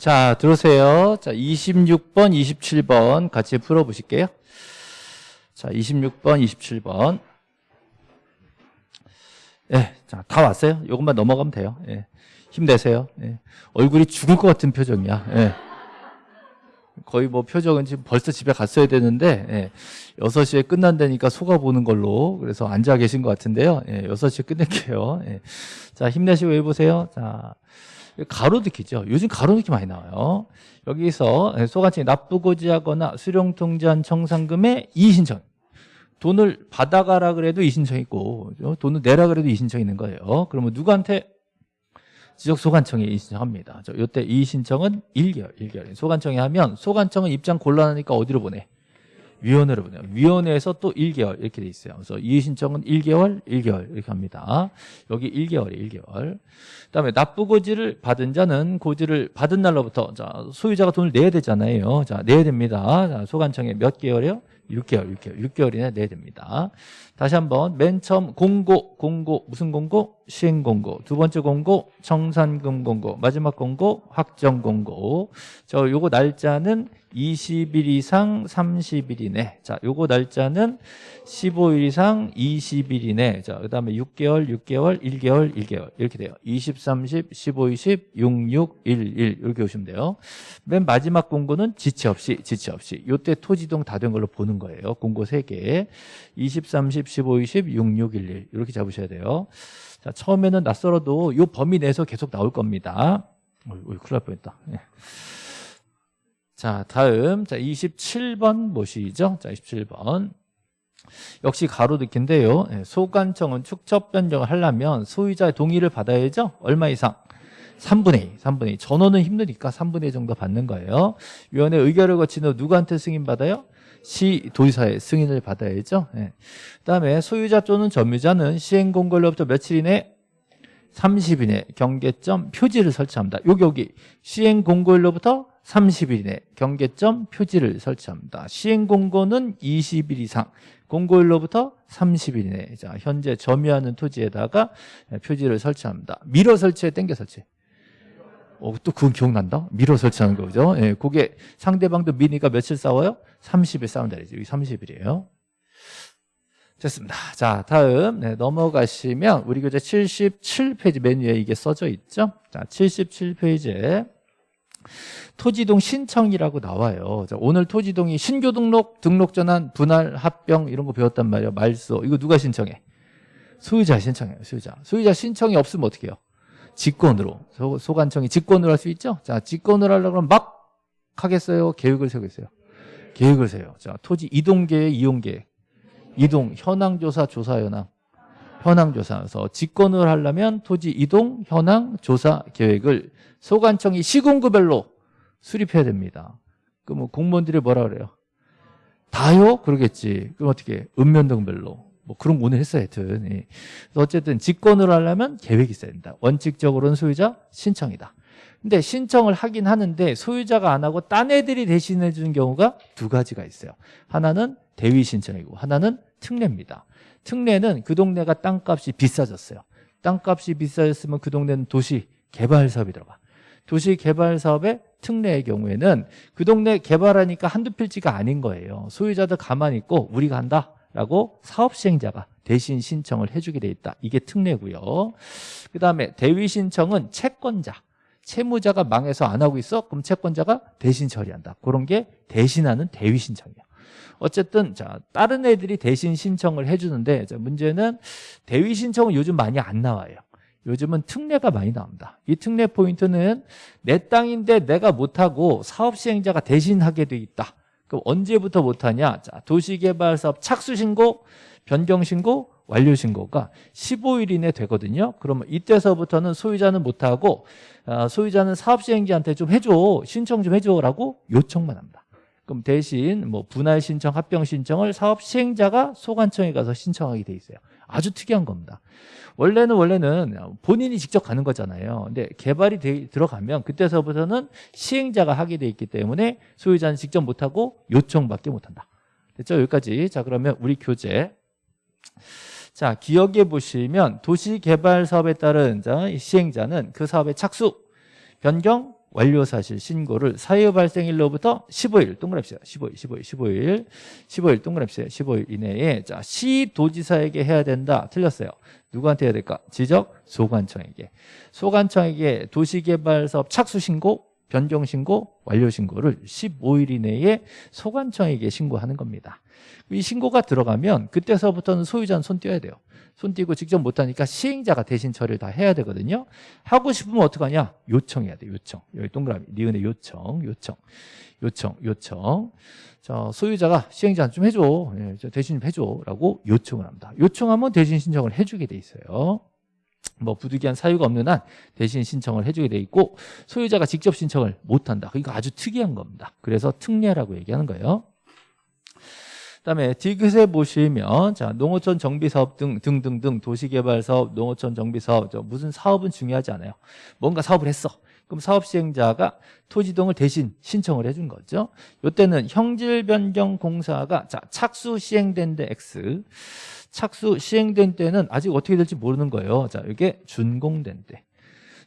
자, 들어오세요. 자, 26번, 27번 같이 풀어보실게요. 자, 26번, 27번. 예, 자, 다 왔어요. 이것만 넘어가면 돼요. 예. 힘내세요. 예. 얼굴이 죽을 것 같은 표정이야. 예. 거의 뭐 표정은 지금 벌써 집에 갔어야 되는데 예, 6시에 끝난다니까 속아보는 걸로 그래서 앉아 계신 것 같은데요. 예, 6시에 끝낼게요. 예. 자 힘내시고 해보세요. 자 가로등기죠. 요즘 가로등기 많이 나와요. 여기서 소관청이 납부고지하거나 수령통지한 청산금의 이의신청 돈을 받아가라 그래도 이신청 있고 돈을 내라 그래도 이신청 있는 거예요. 그러면 누구한테 지적소관청에 이의신청합니다. 이때 이의신청은 1개월, 1개월. 소관청에 하면 소관청은 입장 곤란하니까 어디로 보내? 위원회로 보내요. 위원회에서 또 1개월 이렇게 돼 있어요. 그래서 이의신청은 1개월, 1개월 이렇게 합니다. 여기 1개월에 1개월. 그다음에 납부고지를 받은 자는 고지를 받은 날로부터 자 소유자가 돈을 내야 되잖아요. 자 내야 됩니다. 자, 소관청에 몇 개월이요? 6개월, 6개월, 6개월 이내 내야 됩니다. 다시 한번 맨 처음 공고, 공고 무슨 공고? 시행 공고. 두 번째 공고 청산금 공고. 마지막 공고 확정 공고. 저 요거 날짜는 20일 이상 30일 이내. 자, 요거 날짜는 15일 이상 20일 이내. 자, 그 다음에 6개월, 6개월, 1개월, 1개월. 이렇게 돼요. 20, 30, 15, 20, 6, 6, 1, 1 이렇게 오시면 돼요. 맨 마지막 공고는 지체 없이 지체 없이. 요때 토지동 다 된 걸로 보는 거예요. 공고 3개. 20, 30, 15, 20, 6, 6, 1, 1 이렇게 잡으셔야 돼요. 자, 처음에는 낯설어도 요 범위 내에서 계속 나올 겁니다. 어이, 큰일 날 뻔했다. 예. 자, 다음 자 27번 보시죠. 자, 27번. 역시 가로등기인데요. 예, 소관청은 축척 변경을 하려면 소유자의 동의를 받아야죠. 얼마 이상? 3분의 2, 3분의 2. 전원은 힘드니까 3분의 2 정도 받는 거예요. 위원회 의결을 거친 후 누구한테 승인받아요? 시 도지사의 승인을 받아야죠. 예. 그다음에 소유자 또는 점유자는 시행 공고일로부터 며칠 이내 30일 이내 경계점 표지를 설치합니다. 여기 여기 시행 공고일로부터 30일 이내 경계점 표지를 설치합니다. 시행 공고는 20일 이상 공고일로부터 30일 이내 자, 현재 점유하는 토지에다가 표지를 설치합니다. 밀어 설치에 땡겨 설치. 어, 또 그건 기억난다? 밀어 설치하는 거죠. 예, 그게 상대방도 미니까 며칠 싸워요? 30일 싸운다. 여기 30일이에요. 됐습니다. 자, 다음 네, 넘어가시면 우리 교재 77페이지 메뉴에 이게 써져 있죠. 자, 77페이지에 토지동 신청이라고 나와요. 자, 오늘 토지동이 신규 등록, 등록 전환, 분할, 합병 이런 거 배웠단 말이에요. 말소. 이거 누가 신청해? 소유자 신청해요. 소유자. 소유자 신청이 없으면 어떻게 해요? 직권으로. 소, 소관청이 직권으로 할 수 있죠? 자, 직권으로 하려고 하면 막 하겠어요? 계획을 세우겠어요? 계획을 세요. 자, 토지 이동계획, 이용계획. 이동, 현황조사, 조사 현황. 현황조사에서 직권을 하려면 토지 이동, 현황, 조사 계획을 소관청이 시군구별로 수립해야 됩니다. 그럼 뭐 공무원들이 뭐라 그래요? 다요? 그러겠지. 그럼 어떻게? 읍면동별로. 뭐 그런 거 오늘 했어요, 하여튼. 예. 어쨌든 직권을 하려면 계획이 있어야 된다. 원칙적으로는 소유자 신청이다. 근데 신청을 하긴 하는데 소유자가 안 하고 딴 애들이 대신해 주는 경우가 두 가지가 있어요. 하나는 대위 신청이고 하나는 특례입니다. 특례는 그 동네가 땅값이 비싸졌어요. 땅값이 비싸졌으면 그 동네는 도시 개발 사업이 들어가. 도시 개발 사업의 특례의 경우에는 그 동네 개발하니까 한두 필지가 아닌 거예요. 소유자들 가만히 있고 우리가 한다 라고 사업 시행자가 대신 신청을 해주게 돼 있다. 이게 특례고요. 그 다음에 대위 신청은 채권자. 채무자가 망해서 안 하고 있어? 그럼 채권자가 대신 처리한다. 그런 게 대신하는 대위 신청이에요. 어쨌든 자 다른 애들이 대신 신청을 해주는데 문제는 대위 신청은 요즘 많이 안 나와요. 요즘은 특례가 많이 나옵니다. 이 특례 포인트는 내 땅인데 내가 못하고 사업 시행자가 대신 하게 돼 있다. 그럼 언제부터 못하냐? 자, 도시개발사업 착수신고, 변경신고, 완료신고가 15일 이내 되거든요. 그러면 이때서부터는 소유자는 못하고 아, 소유자는 사업 시행자한테 좀 해줘, 신청 좀 해줘라고 요청만 합니다. 그럼 대신 뭐 분할 신청, 합병 신청을 사업 시행자가 소관청에 가서 신청하게 돼 있어요. 아주 특이한 겁니다. 원래는 원래는 본인이 직접 가는 거잖아요. 근데 개발이 되, 들어가면 그때서부터는 시행자가 하게 돼 있기 때문에 소유자는 직접 못하고 요청밖에 못한다. 됐죠? 여기까지. 자 그러면 우리 교재 자 기억해 보시면 도시개발 사업에 따른 자, 시행자는 그 사업의 착수, 변경, 완료 사실 신고를 사유 발생일로부터 15일 동그라미 써요. 15일, 15일, 15일, 15일 동그라미 써요. 15일 이내에 자 시도지사에게 해야 된다. 틀렸어요. 누구한테 해야 될까? 지적 소관청에게. 소관청에게 도시개발사업 착수 신고, 변경 신고, 완료 신고를 15일 이내에 소관청에게 신고하는 겁니다. 이 신고가 들어가면 그때서부터는 소유자는 손 떼야 돼요. 손 떼고 직접 못하니까 시행자가 대신 처리를 다 해야 되거든요. 하고 싶으면 어떡하냐? 요청해야 돼, 요청. 여기 동그라미, 니은의 요청, 요청, 요청, 요청. 자, 소유자가 시행자한테 좀 해줘. 예, 저 대신 좀 해줘. 라고 요청을 합니다. 요청하면 대신 신청을 해주게 돼 있어요. 뭐 부득이한 사유가 없는 한 대신 신청을 해주게 돼 있고 소유자가 직접 신청을 못한다. 이거 아주 특이한 겁니다. 그래서 특례라고 얘기하는 거예요. 그다음에 디귿에 보시면 자 농어촌 정비사업 등 등등등 도시개발사업, 농어촌 정비사업 저 무슨 사업은 중요하지 않아요. 뭔가 사업을 했어. 그럼 사업 시행자가 토지동을 대신 신청을 해준 거죠. 이때는 형질 변경 공사가 자 착수 시행된 데 X 착수 시행된 때는 아직 어떻게 될지 모르는 거예요. 자 이게 준공된 때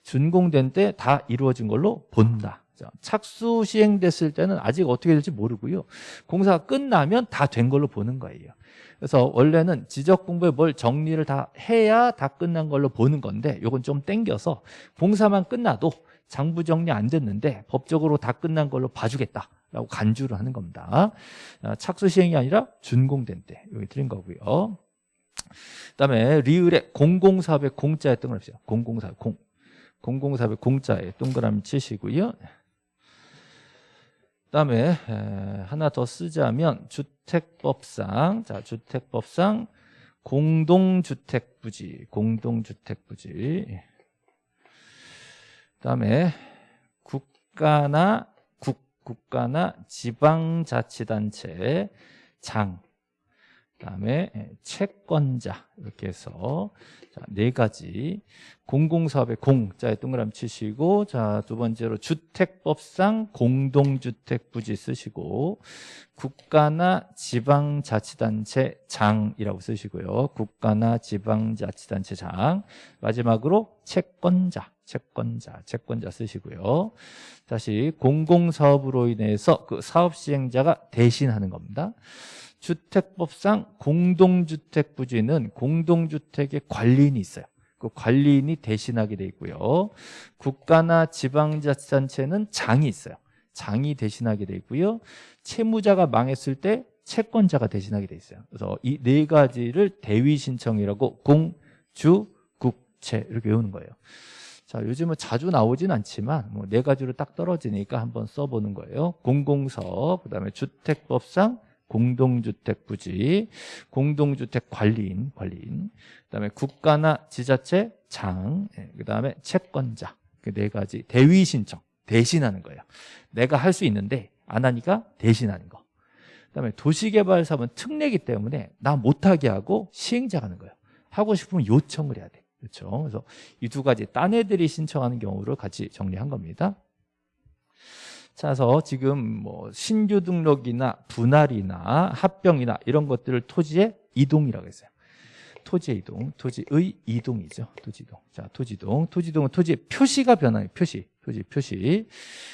준공된 때 다 이루어진 걸로 본다. 자, 착수 시행됐을 때는 아직 어떻게 될지 모르고요. 공사가 끝나면 다 된 걸로 보는 거예요. 그래서 원래는 지적 공부에 뭘 정리를 다 해야 다 끝난 걸로 보는 건데 이건 좀 땡겨서 공사만 끝나도 장부 정리 안 됐는데 법적으로 다 끝난 걸로 봐주겠다 라고 간주를 하는 겁니다. 아, 착수 시행이 아니라 준공된 때 여기 드린 거고요. 그다음에 리을에 공공사업의 공자에 동그라미 공공사업 공. 공공사업의 공자에 동그라미 치시고요. 그다음에 하나 더 쓰자면 주택법상 자 주택법상 공동주택 부지 공동주택 부지. 그다음에 국가나 국 국가나 지방자치단체 장 그다음에 채권자. 이렇게 해서 자, 네 가지. 공공사업의 공자에 동그라미 치시고 자 두 번째로 주택법상 공동주택 부지 쓰시고 국가나 지방자치단체 장이라고 쓰시고요. 국가나 지방자치단체 장. 마지막으로 채권자 채권자 채권자 쓰시고요. 다시 공공사업으로 인해서 그 사업 시행자가 대신하는 겁니다 주택법상 공동주택 부지는 공동주택의 관리인이 있어요. 그 관리인이 대신하게 돼 있고요. 국가나 지방자치단체는 장이 있어요. 장이 대신하게 돼 있고요. 채무자가 망했을 때 채권자가 대신하게 돼 있어요. 그래서 이 네 가지를 대위 신청이라고 공, 주, 국, 채 이렇게 외우는 거예요. 자, 요즘은 자주 나오진 않지만 뭐 네 가지로 딱 떨어지니까 한번 써보는 거예요. 공공서, 그다음에 주택법상 공동주택 부지, 공동주택 관리인, 관리인, 그다음에 국가나 지자체 장, 예, 그다음에 채권자 그 네 가지 대위 신청 대신하는 거예요. 내가 할 수 있는데 안 하니까 대신하는 거. 그다음에 도시개발 사업은 특례기 때문에 나 못하게 하고 시행자가 하는 거예요. 하고 싶으면 요청을 해야 돼. 그렇죠. 그래서 이 두 가지 딴 애들이 신청하는 경우를 같이 정리한 겁니다. 그래서 지금 뭐 신규 등록이나 분할이나 합병이나 이런 것들을 토지의 이동이라고 했어요. 토지의 이동, 토지의 이동이죠. 토지동. 자, 토지동. 토지동은 토지의 표시가 변화해요. 표시. 토지 표시.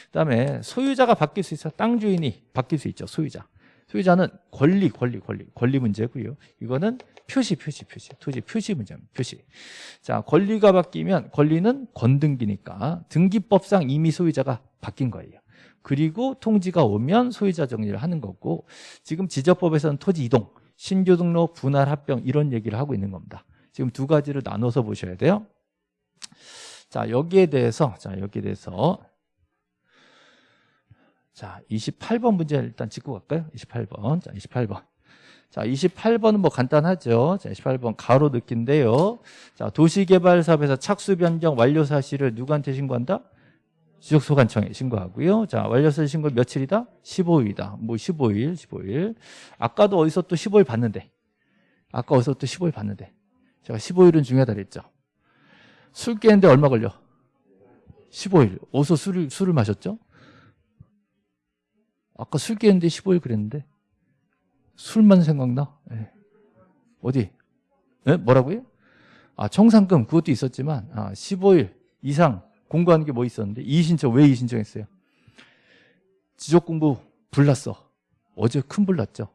그다음에 소유자가 바뀔 수 있어. 땅 주인이 바뀔 수 있죠. 소유자. 소유자는 권리, 권리, 권리. 권리 문제고요. 이거는 표시, 표시, 표시. 토지 표시 문제입니다. 표시. 자, 권리가 바뀌면 권리는 건등기니까 등기법상 이미 소유자가 바뀐 거예요. 그리고 통지가 오면 소유자 정리를 하는 거고 지금 지적법에서는 토지 이동, 신규 등록, 분할 합병 이런 얘기를 하고 있는 겁니다. 지금 두 가지를 나눠서 보셔야 돼요. 자, 여기에 대해서 자, 여기에 대해서 자, 28번 문제 일단 짚고 갈까요? 28번. 자, 28번. 자, 28번은 뭐 간단하죠. 자, 28번 가로 느낀데요. 자, 도시개발 사업에서 착수 변경 완료 사실을 누구한테 신고한다? 지적소관청에 신고하고요. 자, 완료서 신고 며칠이다? 15일이다. 뭐 15일, 15일. 아까도 어디서 또 15일 봤는데. 아까 어디서 또 15일 봤는데. 제가 15일은 중요하다 그랬죠. 술 깨는데 얼마 걸려? 15일. 어디서 술을, 술을 마셨죠? 아까 술 깨는데 15일 그랬는데. 술만 생각나? 네. 어디? 네? 뭐라고요? 아, 청산금 그것도 있었지만 아, 15일 이상 공부하는 게 뭐 있었는데 이의신청 왜 이의신청했어요? 지적 공부 불났어. 어제 큰 불났죠.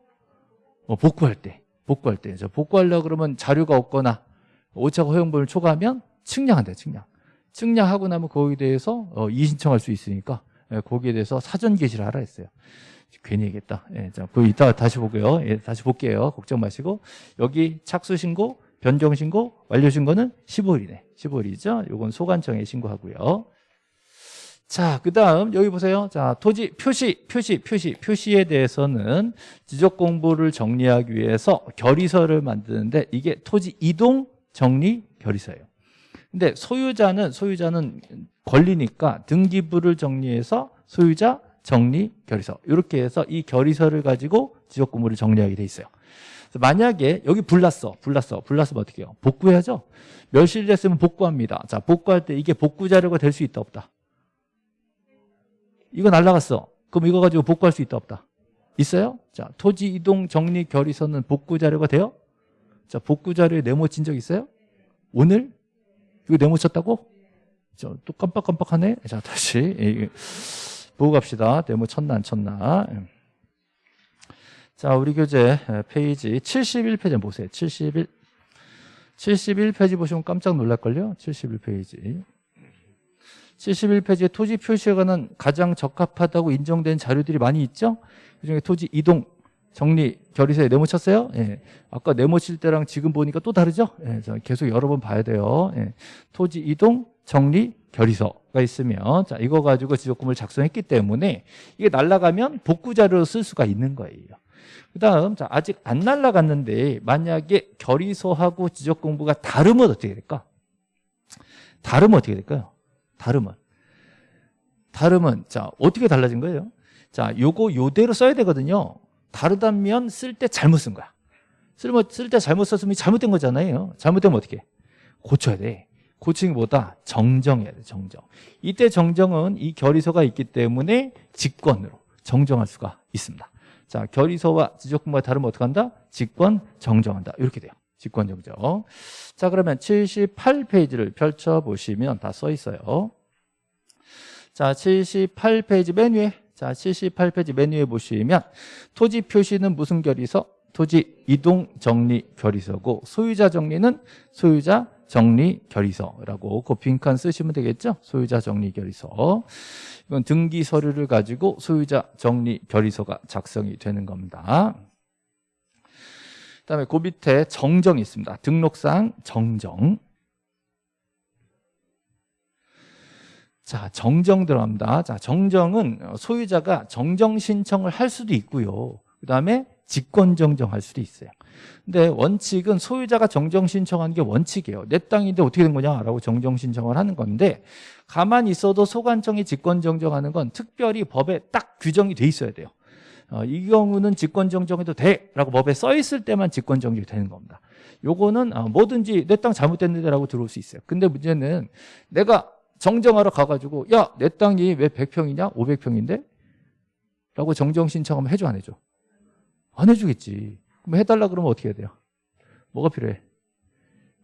어, 복구할 때, 복구할 때. 저 복구하려 그러면 자료가 없거나 오차가 허용본을 초과하면 측량한대, 측량. 측량하고 나면 거기에 대해서 어, 이의신청할 수 있으니까 예, 거기에 대해서 사전 게시를 하라 했어요. 괜히 얘기했다. 예, 자, 그 이따 다시 보고요. 예, 다시 볼게요. 걱정 마시고 여기 착수 신고, 변경 신고, 완료 신고는 15일이네. 15일이죠. 요건 소관청에 신고하고요. 자, 그 다음, 여기 보세요. 자, 토지 표시, 표시, 표시, 표시에 대해서는 지적 공부를 정리하기 위해서 결의서를 만드는데 이게 토지 이동 정리 결의서예요. 근데 소유자는, 소유자는 권리니까 등기부를 정리해서 소유자 정리 결의서. 이렇게 해서 이 결의서를 가지고 지적 공부를 정리하게 돼 있어요. 만약에 여기 불났어, 불났어, 불났으면 어떻게 해요? 복구해야죠? 멸실 됐으면 복구합니다. 자, 복구할 때 이게 복구 자료가 될 수 있다, 없다? 이거 날라갔어. 그럼 이거 가지고 복구할 수 있다 없다? 있어요? 자, 토지 이동 정리 결의서는 복구 자료가 돼요? 자, 복구 자료에 네모 친 적 있어요? 오늘? 이거 네모 쳤다고? 저, 또 깜빡깜빡하네? 자, 다시. 예, 보고 갑시다. 네모 쳤나 안 쳤나. 예. 자, 우리 교재 페이지 71페이지 보세요. 71. 71페이지 보시면 깜짝 놀랄걸요? 71페이지. 71페이지에 토지 표시에 관한 가장 적합하다고 인정된 자료들이 많이 있죠? 그중에 토지 이동 정리 결의서에 네모 쳤어요? 예. 아까 네모 칠 때랑 지금 보니까 또 다르죠? 예. 자, 계속 여러 번 봐야 돼요. 예. 토지 이동 정리 결의서가 있으면 자, 이거 가지고 지적공부를 작성했기 때문에 이게 날라가면 복구 자료로 쓸 수가 있는 거예요. 그 다음 자, 아직 안 날라갔는데 만약에 결의서하고 지적 공부가 다르면 어떻게 될까? 다르면 어떻게 될까요? 다르면 다르면 자 어떻게 달라진 거예요? 자 요거 요대로 써야 되거든요. 다르다면 쓸 때 잘못 쓴 거야. 쓸 때 잘못 썼으면 잘못된 거잖아요. 잘못되면 어떻게? 고쳐야 돼. 고치기보다 정정해야 돼. 정정. 이때 정정은 이 결의서가 있기 때문에 직권으로 정정할 수가 있습니다. 자 결의서와 지적금과 다르면 어떻게 한다? 직권 정정한다. 이렇게 돼요. 직권 정정. 자 그러면 78페이지를 펼쳐 보시면 다 써 있어요. 자 78페이지 맨 위에 자 78페이지 맨 위에 보시면 토지 표시는 무슨 결의서? 토지 이동 정리 결의서고 소유자 정리는 소유자 정리 결의서라고 그 빈칸 쓰시면 되겠죠? 소유자 정리 결의서. 이건 등기 서류를 가지고 소유자 정리 결의서가 작성이 되는 겁니다. 그다음에 그 밑에 정정이 있습니다. 등록상 정정. 자, 정정 들어갑니다. 자, 정정은 소유자가 정정 신청을 할 수도 있고요. 그다음에 직권 정정할 수도 있어요. 근데 원칙은 소유자가 정정 신청하는 게 원칙이에요. 내 땅인데 어떻게 된 거냐라고 정정 신청을 하는 건데 가만히 있어도 소관청이 직권 정정하는 건 특별히 법에 딱 규정이 돼 있어야 돼요. 어, 이 경우는 직권 정정해도 돼 라고 법에 써 있을 때만 직권 정정이 되는 겁니다. 요거는 어, 뭐든지 내 땅 잘못됐는데 라고 들어올 수 있어요. 근데 문제는 내가 정정하러 가가지고 야 내 땅이 왜 100평이냐 500평인데? 라고 정정 신청하면 해줘 안 해줘? 안 해주겠지. 그럼 해달라 그러면 어떻게 해야 돼요? 뭐가 필요해?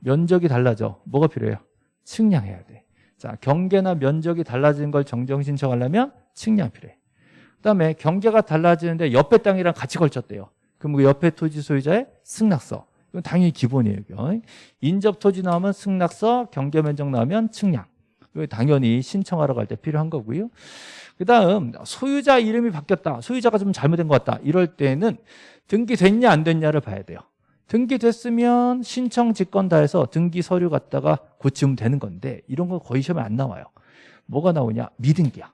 면적이 달라져. 뭐가 필요해요? 측량해야 돼. 자, 경계나 면적이 달라지는 걸 정정 신청하려면 측량 필요해. 그 다음에 경계가 달라지는데 옆에 땅이랑 같이 걸쳤대요. 그럼 그 옆에 토지 소유자의 승낙서. 이건 당연히 기본이에요 인접 토지 나오면 승낙서 경계 면적 나오면 측량. 당연히 신청하러 갈 때 필요한 거고요 그 다음 소유자 이름이 바뀌었다. 소유자가 좀 잘못된 것 같다. 이럴 때는 등기됐냐 안 됐냐를 봐야 돼요. 등기됐으면 신청 직권 다 해서 등기 서류 갖다가 고치면 되는 건데 이런 거 거의 시험에 안 나와요. 뭐가 나오냐? 미등기야.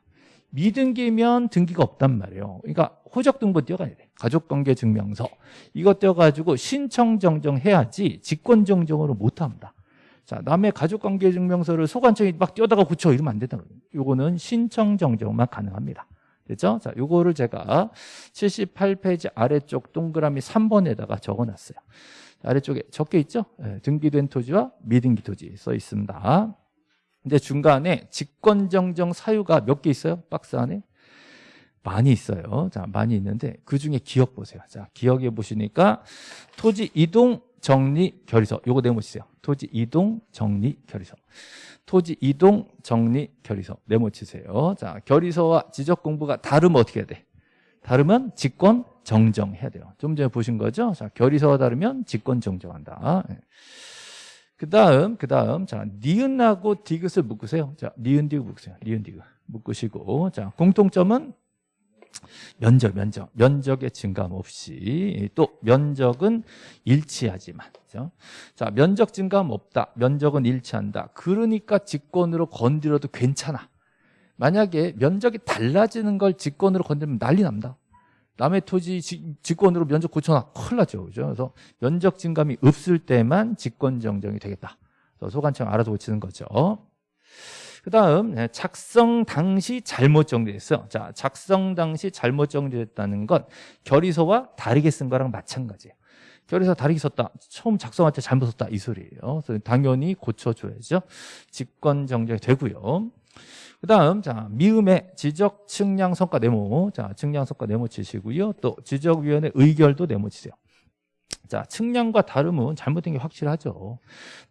미등기면 등기가 없단 말이에요. 그러니까 호적등본 띄어가야 돼. 가족관계증명서. 이것 띄어가지고 신청 정정해야지 직권정정으로 못합니다 자, 남의 가족관계 증명서를 소관청이 막 뛰어다가 고쳐 이러면 안 된다. 요거는 신청 정정만 가능합니다. 됐죠? 자, 요거를 제가 78페이지 아래쪽 동그라미 3번에다가 적어놨어요. 아래쪽에 적혀 있죠? 네, 등기된 토지와 미등기 토지 써 있습니다. 근데 중간에 직권정정 사유가 몇 개 있어요? 박스 안에? 많이 있어요. 자, 많이 있는데 그 중에 기억 보세요. 자, 기억해 보시니까 토지 이동 정리 결의서. 요거 네모 치세요. 토지 이동 정리 결의서. 토지 이동 정리 결의서. 네모 치세요. 자 결의서와 지적 공부가 다르면 어떻게 해야 돼? 다르면 직권 정정해야 돼요. 좀 전에 보신 거죠? 자 결의서와 다르면 직권 정정한다. 예. 그 다음 그 다음. 자 니은하고 디귿을 묶으세요. 자 니은 디귿 묶으세요. 니은 디귿 묶으시고. 자 공통점은 면적, 면적, 면적의 증감 없이 또 면적은 일치하지만 그죠? 자 면적 증감 없다, 면적은 일치한다. 그러니까 직권으로 건드려도 괜찮아. 만약에 면적이 달라지는 걸 직권으로 건드리면 난리 납니다. 남의 토지 지- 직권으로 면적 고쳐놔 큰일 나죠, 그죠? 그래서 면적 증감이 없을 때만 직권 정정이 되겠다. 소관청 알아서 고치는 거죠. 그 다음 작성 당시 잘못 정리됐어. 자 작성 당시 잘못 정리됐다는 건 결의서와 다르게 쓴 거랑 마찬가지예요. 결의서 다르게 썼다. 처음 작성할 때 잘못 썼다. 이 소리예요. 당연히 고쳐줘야죠. 직권 정정이 되고요. 그 다음 자 미음의 지적 측량 성과 네모. 자 측량 성과 네모 치시고요. 또 지적위원회 의결도 네모 치세요 자, 측량과 다름은 잘못된 게 확실하죠.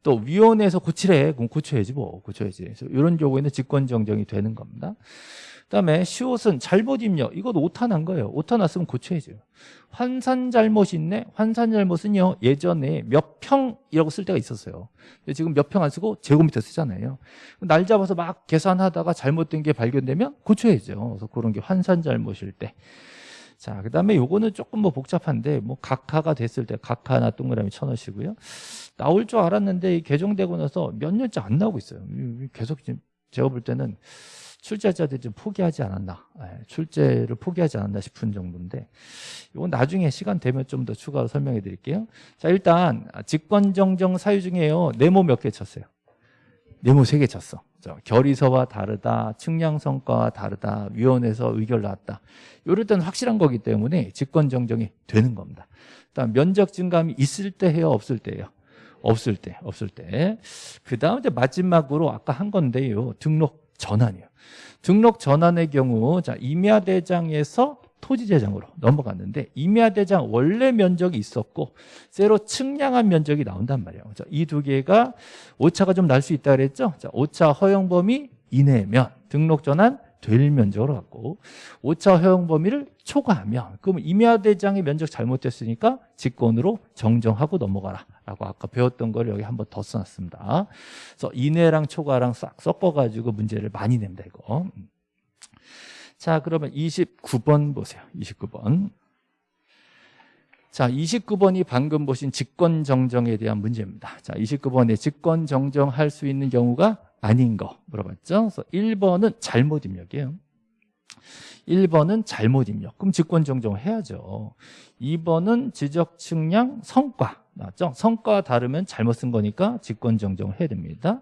또 위원회에서 고치래. 그럼 고쳐야지 뭐. 고쳐야지. 그래서 이런 경우에는 직권 정정이 되는 겁니다. 그다음에 시옷은 잘못 입력. 이것도 오타 난 거예요. 오타 났으면 고쳐야죠. 환산 잘못이 있네. 환산 잘못은요. 예전에 몇 평이라고 쓸 때가 있었어요. 근데 지금 몇 평 안 쓰고 제곱미터 쓰잖아요. 날 잡아서 막 계산하다가 잘못된 게 발견되면 고쳐야죠. 그래서 그런 게 환산 잘못일 때. 자, 그 다음에 요거는 조금 뭐 복잡한데, 뭐 각하가 됐을 때 각하나 동그라미 쳐넣으시고요. 나올 줄 알았는데 이 개정되고 나서 몇 년째 안 나오고 있어요. 계속 지금 제가 볼 때는 출제자들이 좀 포기하지 않았나, 예, 출제를 포기하지 않았나 싶은 정도인데, 이건 나중에 시간 되면 좀 더 추가로 설명해 드릴게요. 자, 일단 직권정정 사유 중에요. 네모 몇 개 쳤어요? 네모 세 개 쳤어. 저 결의서와 다르다, 측량성과와 다르다, 위원회에서 의결 나왔다. 이럴 때는 확실한 거기 때문에 직권 정정이 되는 겁니다. 일단 면적 증감이 있을 때 해요, 없을 때예요. 없을 때, 없을 때. 그 다음 이제 마지막으로 아까 한 건데요. 등록 전환이에요. 등록 전환의 경우, 자, 임야 대장에서 토지대장으로 넘어갔는데, 임야대장 원래 면적이 있었고, 새로 측량한 면적이 나온단 말이에요. 이 두 개가 오차가 좀 날 수 있다 그랬죠? 자, 오차 허용 범위 이내면 등록 전환 될 면적으로 갖고 오차 허용 범위를 초과하면 그럼 임야대장의 면적 잘못됐으니까 직권으로 정정하고 넘어가라 라고 아까 배웠던 걸 여기 한번 더 써놨습니다 그래서 이내랑 초과랑 싹 섞어가지고 문제를 많이 냅니다 이거 자 그러면 29번 보세요 29번 자, 29번이 방금 보신 직권 정정에 대한 문제입니다. 자, 29번에 직권 정정할 수 있는 경우가 아닌 거 물어봤죠? 그래서 1번은 잘못 입력이에요. 1번은 잘못 입력. 그럼 직권 정정을 해야죠. 2번은 지적 측량 성과. 맞죠? 성과 다르면 잘못 쓴 거니까 직권 정정을 해야 됩니다.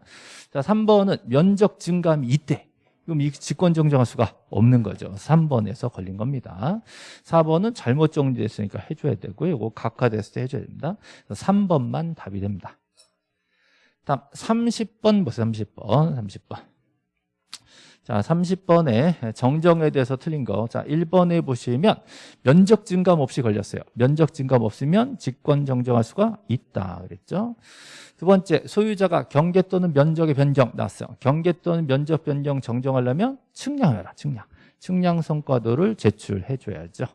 자, 3번은 면적 증감이 있대. 그럼 이 직권 정정할 수가 없는 거죠. 3번에서 걸린 겁니다. 4번은 잘못 정리됐으니까 해줘야 되고요. 이거 각하됐을 때 해줘야 됩니다. 3번만 답이 됩니다. 다음 30번 보세요. 30번. 30번. 자, 30번에 정정에 대해서 틀린 거. 자, 1번에 보시면 면적 증감 없이 걸렸어요. 면적 증감 없으면 직권 정정할 수가 있다. 그랬죠? 두 번째, 소유자가 경계 또는 면적의 변경 나왔어요. 경계 또는 면적 변경 정정하려면 측량해라. 측량. 측량 성과도를 제출해 줘야죠.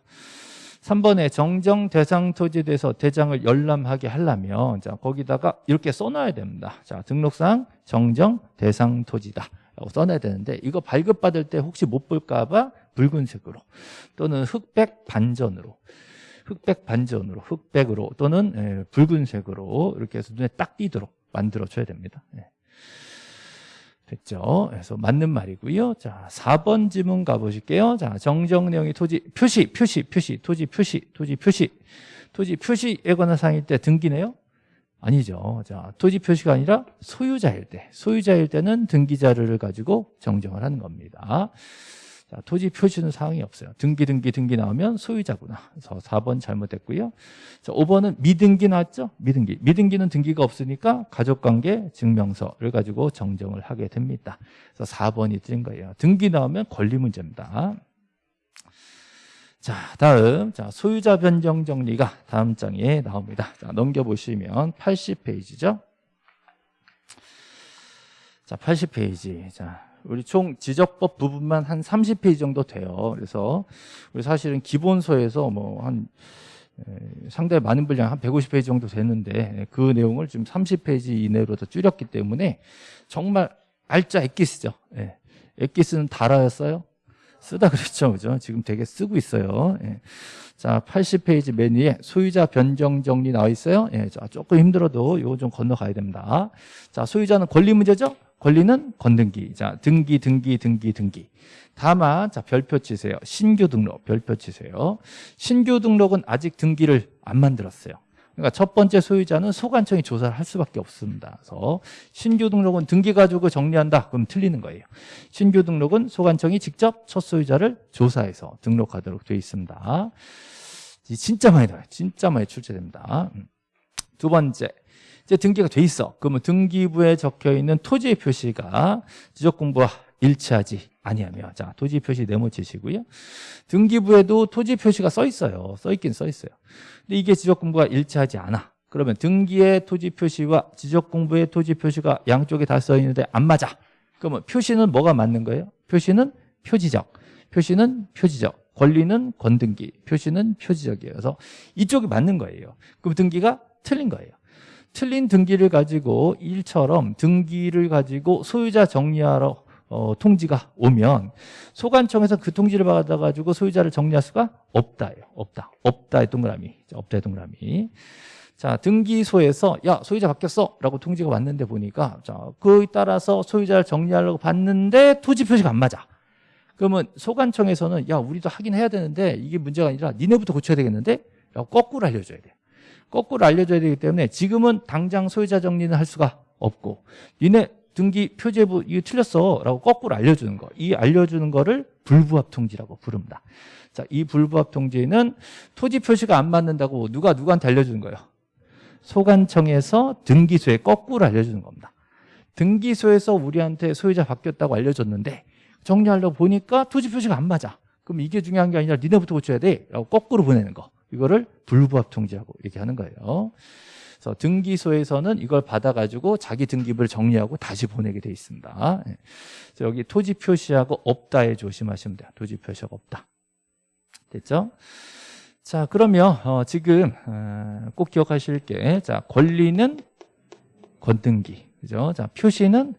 3번에 정정 대상 토지에 대해서 대장을 열람하게 하려면 자, 거기다가 이렇게 써놔야 됩니다. 자, 등록상 정정 대상 토지다. 라고 써놔야 되는데 이거 발급받을 때 혹시 못 볼까 봐 붉은색으로 또는 흑백 반전으로 흑백 반전으로 흑백으로 또는 예, 붉은색으로 이렇게 해서 눈에 딱 띄도록 만들어 줘야 됩니다. 예. 됐죠? 그래서 맞는 말이고요. 자, 4번 지문 가보실게요. 자, 정정 내용이 토지 표시, 표시, 표시, 토지 표시, 토지 표시, 토지 표시에 관한 사항일 때 등기네요? 아니죠. 자, 토지 표시가 아니라 소유자일 때, 소유자일 때는 등기 자료를 가지고 정정을 하는 겁니다. 자, 토지 표시는 사항이 없어요. 등기, 등기, 등기 나오면 소유자구나. 그래서 4번 잘못됐고요. 자, 5번은 미등기 나왔죠? 미등기. 미등기는 등기가 없으니까 가족관계 증명서를 가지고 정정을 하게 됩니다. 그래서 4번이 틀린 거예요. 등기 나오면 권리 문제입니다. 자, 다음. 자, 소유자 변경 정리가 다음 장에 나옵니다. 자, 넘겨보시면 80페이지죠. 자, 80페이지. 자, 우리 총 지적법 부분만 한 30페이지 정도 돼요. 그래서 우리 사실은 기본서에서 뭐 한 상당히 많은 분량 한 150페이지 정도 되는데 그 내용을 지금 30페이지 이내로 더 줄였기 때문에 정말 알짜 엑기스죠. 예. 엑기스는 달아였어요. 쓰다 그랬죠. 그죠? 지금 되게 쓰고 있어요. 예. 자, 80페이지 맨 위에 소유자 변경 정리 나와 있어요. 예. 자, 조금 힘들어도 이거 좀 건너가야 됩니다. 자, 소유자는 권리 문제죠? 권리는 건등기. 자, 등기, 등기, 등기, 등기. 다만, 자, 별표 치세요. 신규 등록, 별표 치세요. 신규 등록은 아직 등기를 안 만들었어요. 그러니까 첫 번째 소유자는 소관청이 조사를 할 수밖에 없습니다. 그래서 신규 등록은 등기 가지고 정리한다. 그럼 틀리는 거예요. 신규 등록은 소관청이 직접 첫 소유자를 조사해서 등록하도록 되어 있습니다. 진짜 많이 나와요. 진짜 많이 출제됩니다. 음. 두 번째, 이제 등기가 돼 있어. 그러면 등기부에 적혀 있는 토지의 표시가 지적공부와 일치하지 아니하며 자 토지 표시 네모 치시고요. 등기부에도 토지 표시가 써 있어요. 써 있긴 써 있어요. 근데 이게 지적공부가 일치하지 않아. 그러면 등기의 토지 표시와 지적공부의 토지 표시가 양쪽에 다 써 있는데 안 맞아. 그러면 표시는 뭐가 맞는 거예요? 표시는 표지적, 표시는 표지적, 권리는 권등기, 표시는 표지적이에요. 그래서 이쪽이 맞는 거예요. 그럼 등기가 틀린 거예요. 틀린 등기를 가지고 일처럼 등기를 가지고 소유자 정리하러 어, 통지가 오면 소관청에서 그 통지를 받아가지고 소유자를 정리할 수가 없다예요. 없다. 없다의 동그라미. 없다의 동그라미. 자, 등기소에서 야, 소유자 바뀌었어. 라고 통지가 왔는데 보니까 자, 그에 따라서 소유자를 정리하려고 봤는데 토지 표시가 안 맞아. 그러면 소관청에서는 야, 우리도 하긴 해야 되는데 이게 문제가 아니라 니네부터 고쳐야 되겠는데? 라고 거꾸로 알려줘야 돼. 거꾸로 알려줘야 되기 때문에 지금은 당장 소유자 정리는 할 수가 없고 니네 등기 표제부 이거 틀렸어 라고 거꾸로 알려주는 거. 이 알려주는 거를 불부합 통지라고 부릅니다. 자, 이 불부합 통지는 토지 표시가 안 맞는다고 누가 누구한테 알려주는 거예요? 소관청에서 등기소에 거꾸로 알려주는 겁니다. 등기소에서 우리한테 소유자 바뀌었다고 알려줬는데 정리하려고 보니까 토지 표시가 안 맞아. 그럼 이게 중요한 게 아니라 니네부터 고쳐야 돼 라고 거꾸로 보내는 거. 이거를 불부합 통지라고 얘기하는 거예요 그래서 등기소에서는 이걸 받아가지고 자기 등기부를 정리하고 다시 보내게 돼 있습니다. 예. 여기 토지 표시하고 없다에 조심하시면 돼요. 토지 표시하고 없다. 됐죠? 자, 그러면 어, 지금 어, 꼭 기억하실 게 자, 권리는 권등기. 그죠? 자, 표시는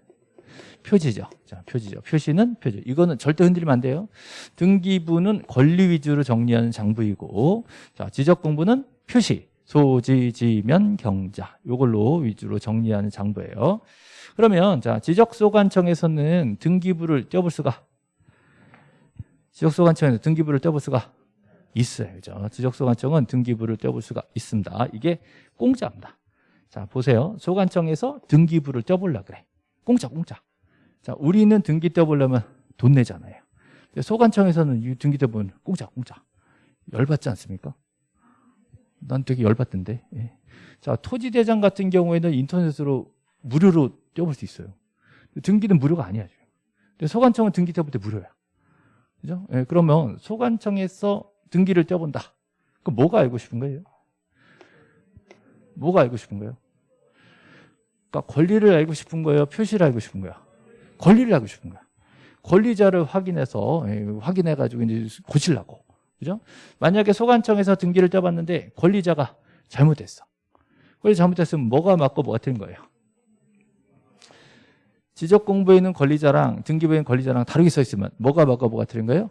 표지죠. 자, 표지죠. 표시는 표지. 이거는 절대 흔들리면 안 돼요. 등기부는 권리 위주로 정리하는 장부이고, 자, 지적 공부는 표시. 소지지면 경자. 이걸로 위주로 정리하는 장부예요. 그러면 자 지적소관청에서는 등기부를 떼어볼 수가 지적소관청에서 등기부를 떼어볼 수가 있어요. 그죠? 지적소관청은 등기부를 떼어볼 수가 있습니다. 이게 공짜입니다. 자 보세요. 소관청에서 등기부를 떼어보려 그래. 공짜 공짜. 자 우리는 등기 떼어보려면 돈 내잖아요. 소관청에서는 이 등기 떼어보면 공짜 공짜. 열받지 않습니까? 난 되게 열받던데. 예. 자, 토지대장 같은 경우에는 인터넷으로 무료로 떼어볼 수 있어요. 등기는 무료가 아니야. 근데 소관청은 등기 떼어볼 때 무료야. 그죠? 예, 그러면 소관청에서 등기를 떼어본다. 그럼 뭐가 알고 싶은 거예요? 뭐가 알고 싶은 거예요? 그러니까 권리를 알고 싶은 거예요? 표시를 알고 싶은 거야? 권리를 알고 싶은 거야. 권리자를 확인해서, 예, 확인해가지고 이제 고치려고. 그죠? 만약에 소관청에서 등기를 떼봤는데 권리자가 잘못했어. 권리 잘못했으면 뭐가 맞고 뭐가 틀린 거예요? 지적 공부에 있는 권리자랑 등기부에 있는 권리자랑 다르게 써 있으면 뭐가 맞고 뭐가 틀린 거예요?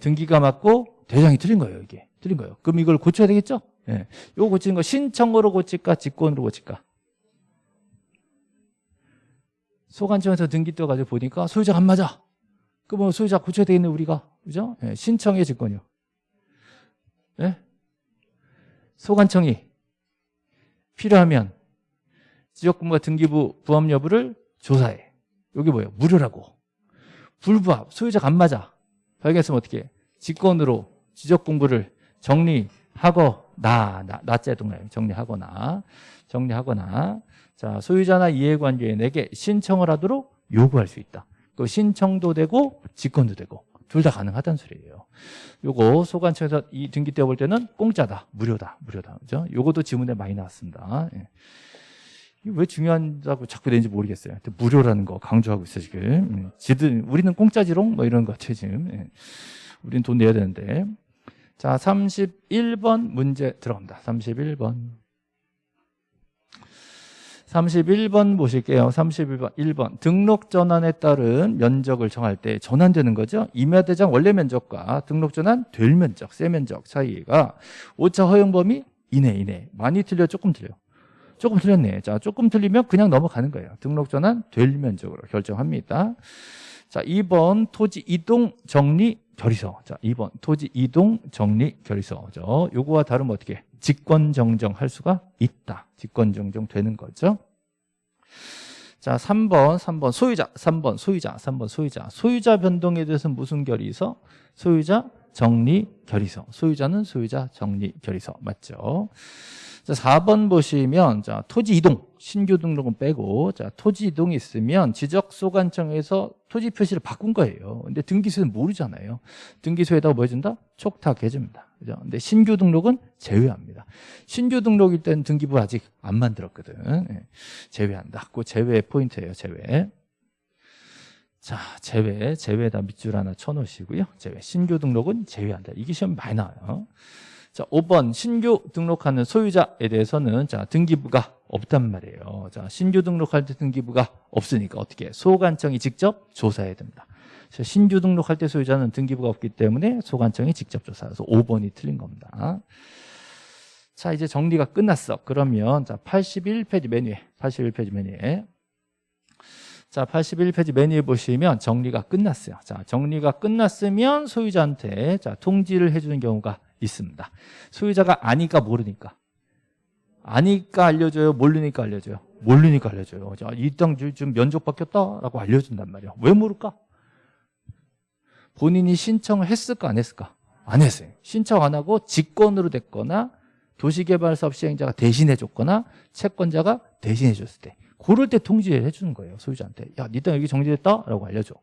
등기가 맞고 대장이 틀린 거예요, 이게. 틀린 거예요. 그럼 이걸 고쳐야 되겠죠? 예. 이거 고치는 거 신청으로 고칠까, 직권으로 고칠까? 소관청에서 등기 떼어가지고 보니까 소유자가 안 맞아. 그러면 소유자 고쳐야 되겠네, 우리가. 그죠? 예. 신청의 직권이요. 네? 소관청이 필요하면 지적금과 등기부 부합 여부를 조사해. 여기 뭐예요? 무료라고. 불부합, 소유자가 안 맞아. 발견했으면 어떻게 해? 직권으로 지적공부를 정리하거나, 나, 나째 동네 정리하거나, 정리하거나, 자, 소유자나 이해관계인에게 신청을 하도록 요구할 수 있다. 그 신청도 되고, 직권도 되고, 둘 다 가능하다는 소리예요. 요거 소관청에서 이 등기 떼어볼 때는 공짜다, 무료다, 무료다. 그죠? 요것도 지문에 많이 나왔습니다. 예. 왜 중요하다고 자꾸 되는지 모르겠어요. 무료라는 거 강조하고 있어 지금. 음, 지들 우리는 공짜지롱 뭐 이런 거 같아요 지금. 예. 우리는 돈 내야 되는데. 자, 31번 문제 들어갑니다. 31번. 31번 보실게요. 31번. 1번. 등록 전환에 따른 면적을 정할 때 전환되는 거죠. 임야대장 원래 면적과 등록 전환 될 면적, 세 면적 차이가 오차 허용 범위 이내 이내. 많이 틀려 조금 틀려. 조금 틀렸네. 자, 조금 틀리면 그냥 넘어가는 거예요. 등록 전환 될 면적으로 결정합니다. 자, 2번 토지 이동 정리 결의서. 자, 2번 토지 이동 정리 결의서죠. 요거와 다르면 어떻게? 직권 정정할 수가 있다. 직권 정정 되는 거죠. 자, 3번, 3번 소유자, 3번 소유자, 3번 소유자. 소유자 변동에 대해서는 무슨 결의서? 소유자 정리 결의서. 소유자는 소유자 정리 결의서. 맞죠? 자, 4번 보시면 자, 토지 이동, 신규 등록은 빼고 자, 토지 이동이 있으면 지적소관청에서 토지 표시를 바꾼 거예요. 근데 등기소는 모르잖아요. 등기소에다가 뭐 해준다? 촉탁 해줍니다. 그죠? 근데 신규 등록은 제외합니다. 신규 등록일 때는 등기부 아직 안 만들었거든. 예. 제외한다. 그 제외 포인트예요, 제외. 자, 제외, 제외에다 밑줄 하나 쳐놓으시고요. 제외, 신규 등록은 제외한다. 이게 시험 많이 나와요. 자, 5번 신규 등록하는 소유자에 대해서는 자, 등기부가 없단 말이에요. 자, 신규 등록할 때 등기부가 없으니까 어떻게 소관청이 직접 조사해야 됩니다. 신규 등록할 때 소유자는 등기부가 없기 때문에 소관청이 직접 조사해서 5번이 틀린 겁니다. 자, 이제 정리가 끝났어. 그러면 자, 81페이지 메뉴에 81페이지 메뉴에 자, 81페이지 메뉴에 보시면 정리가 끝났어요. 자, 정리가 끝났으면 소유자한테 자, 통지를 해주는 경우가 있습니다. 소유자가 아니까 모르니까. 아니까 알려줘요? 모르니까 알려줘요? 모르니까 알려줘요. 자, 이땅 좀 면적 바뀌었다라고 알려준단 말이에요. 왜 모를까? 본인이 신청을 했을까 안 했을까? 안 했어요. 신청 안 하고 직권으로 됐거나 도시개발사업 시행자가 대신해 줬거나 채권자가 대신해 줬을 때 그럴 때 통지해 주는 거예요 소유자한테. 야니 땅 여기 정지됐다? 라고 알려줘.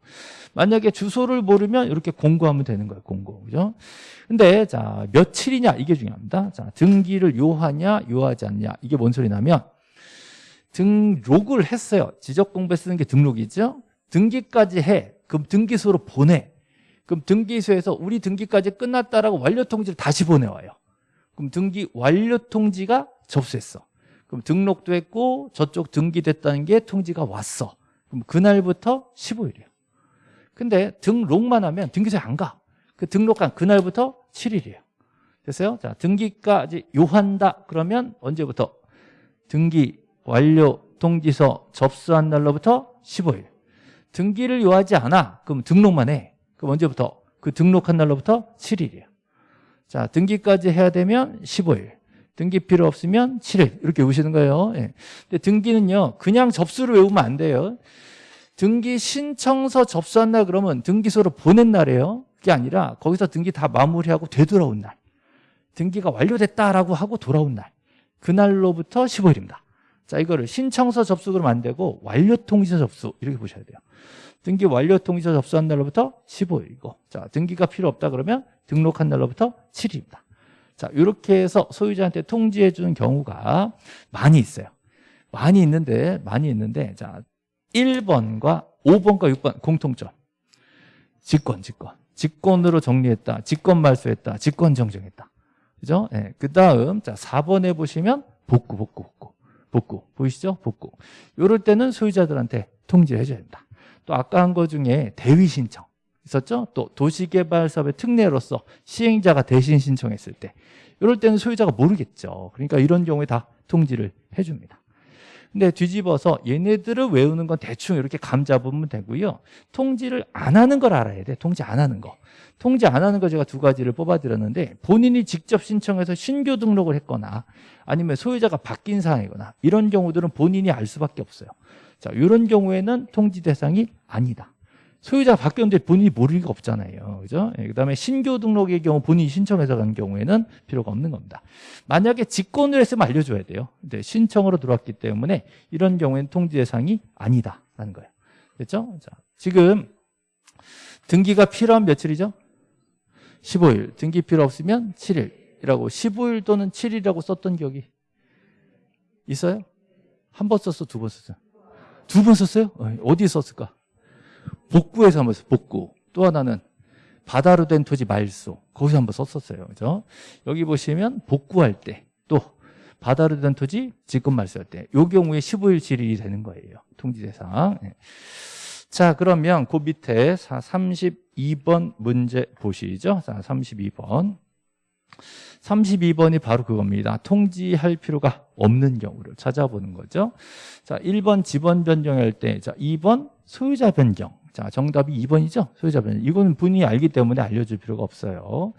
만약에 주소를 모르면 이렇게 공고하면 되는 거예요 공고. 그죠? 근데 자 며칠이냐? 이게 중요합니다. 자 등기를 요하냐 요하지 않냐? 이게 뭔 소리 나면 등록을 했어요. 지적 공부에 쓰는 게 등록이죠? 등기까지 해. 그럼 등기소로 보내. 그럼 등기소에서 우리 등기까지 끝났다라고 완료 통지를 다시 보내와요. 그럼 등기 완료 통지가 접수했어 그럼 등록도 했고 저쪽 등기됐다는 게 통지가 왔어. 그럼 그날부터 15일이에요. 근데 등록만 하면 등기소에 안 가. 그 등록한 그날부터 7일이에요. 됐어요? 자, 등기까지 요한다. 그러면 언제부터? 등기 완료 통지서 접수한 날로부터 15일. 등기를 요하지 않아. 그럼 등록만 해. 그럼 언제부터? 그 등록한 날로부터 7일이에요. 자, 등기까지 해야 되면 15일. 등기 필요 없으면 7일 이렇게 외우시는 거예요. 예. 근데 등기는요 그냥 접수를 외우면 안 돼요. 등기 신청서 접수한다 그러면 등기소로 보낸 날이에요. 그게 아니라 거기서 등기 다 마무리하고 되돌아온 날. 등기가 완료됐다라고 하고 돌아온 날. 그날로부터 15일입니다. 자 이거를 신청서 접수 그러면 안 되고 완료 통지서 접수 이렇게 보셔야 돼요. 등기 완료 통지서 접수한 날로부터 15일이고 자 등기가 필요 없다 그러면 등록한 날로부터 7일입니다 자, 이렇게 해서 소유자한테 통지해 주는 경우가 많이 있어요. 많이 있는데, 많이 있는데, 자, 1번과 5번과 6번 공통점. 직권, 직권. 직권으로 정리했다. 직권 말소했다. 직권 정정했다. 그죠? 네. 그 다음, 자, 4번에 보시면 복구, 복구, 복구. 복구. 보이시죠? 복구. 이럴 때는 소유자들한테 통지를 해줘야 된다. 또 아까 한 거 중에 대위 신청. 있었죠? 또 도시개발사업의 특례로서 시행자가 대신 신청했을 때 이럴 때는 소유자가 모르겠죠. 그러니까 이런 경우에 다 통지를 해줍니다. 근데 뒤집어서 얘네들을 외우는 건 대충 이렇게 감 잡으면 되고요. 통지를 안 하는 걸 알아야 돼. 통지 안 하는 거. 통지 안 하는 거 제가 두 가지를 뽑아드렸는데 본인이 직접 신청해서 신규 등록을 했거나 아니면 소유자가 바뀐 상황이거나 이런 경우들은 본인이 알 수밖에 없어요. 자, 이런 경우에는 통지 대상이 아니다. 소유자가 바뀌었는데 본인이 모를 리가 없잖아요. 그죠? 예, 그 다음에 신규 등록의 경우 본인이 신청해서 간 경우에는 필요가 없는 겁니다. 만약에 직권을 했으면 알려줘야 돼요. 근데 신청으로 들어왔기 때문에 이런 경우에는 통지 대상이 아니다라는 거예요. 됐죠? 자, 지금 등기가 필요한 며칠이죠? 15일. 등기 필요 없으면 7일이라고 15일 또는 7일이라고 썼던 기억이 있어요? 한 번 썼어, 두 번 썼어요? 두번 썼어요? 어, 어디 썼을까? 복구에서 한번 썼어요. 복구. 또 하나는 바다로 된 토지 말소. 거기서 한번 썼었어요. 그죠? 여기 보시면 복구할 때 또 바다로 된 토지 직권 말소할 때. 요 경우에 15일 7일이 되는 거예요. 통지 대상. 네. 자, 그러면 그 밑에 32번 문제 보시죠. 자, 32번. 32번이 바로 그겁니다. 통지할 필요가 없는 경우를 찾아보는 거죠. 자, 1번 지번 변경할 때, 자, 2번 소유자 변경. 자, 정답이 2번이죠? 소유자 변경. 이거는 본인이 알기 때문에 알려줄 필요가 없어요.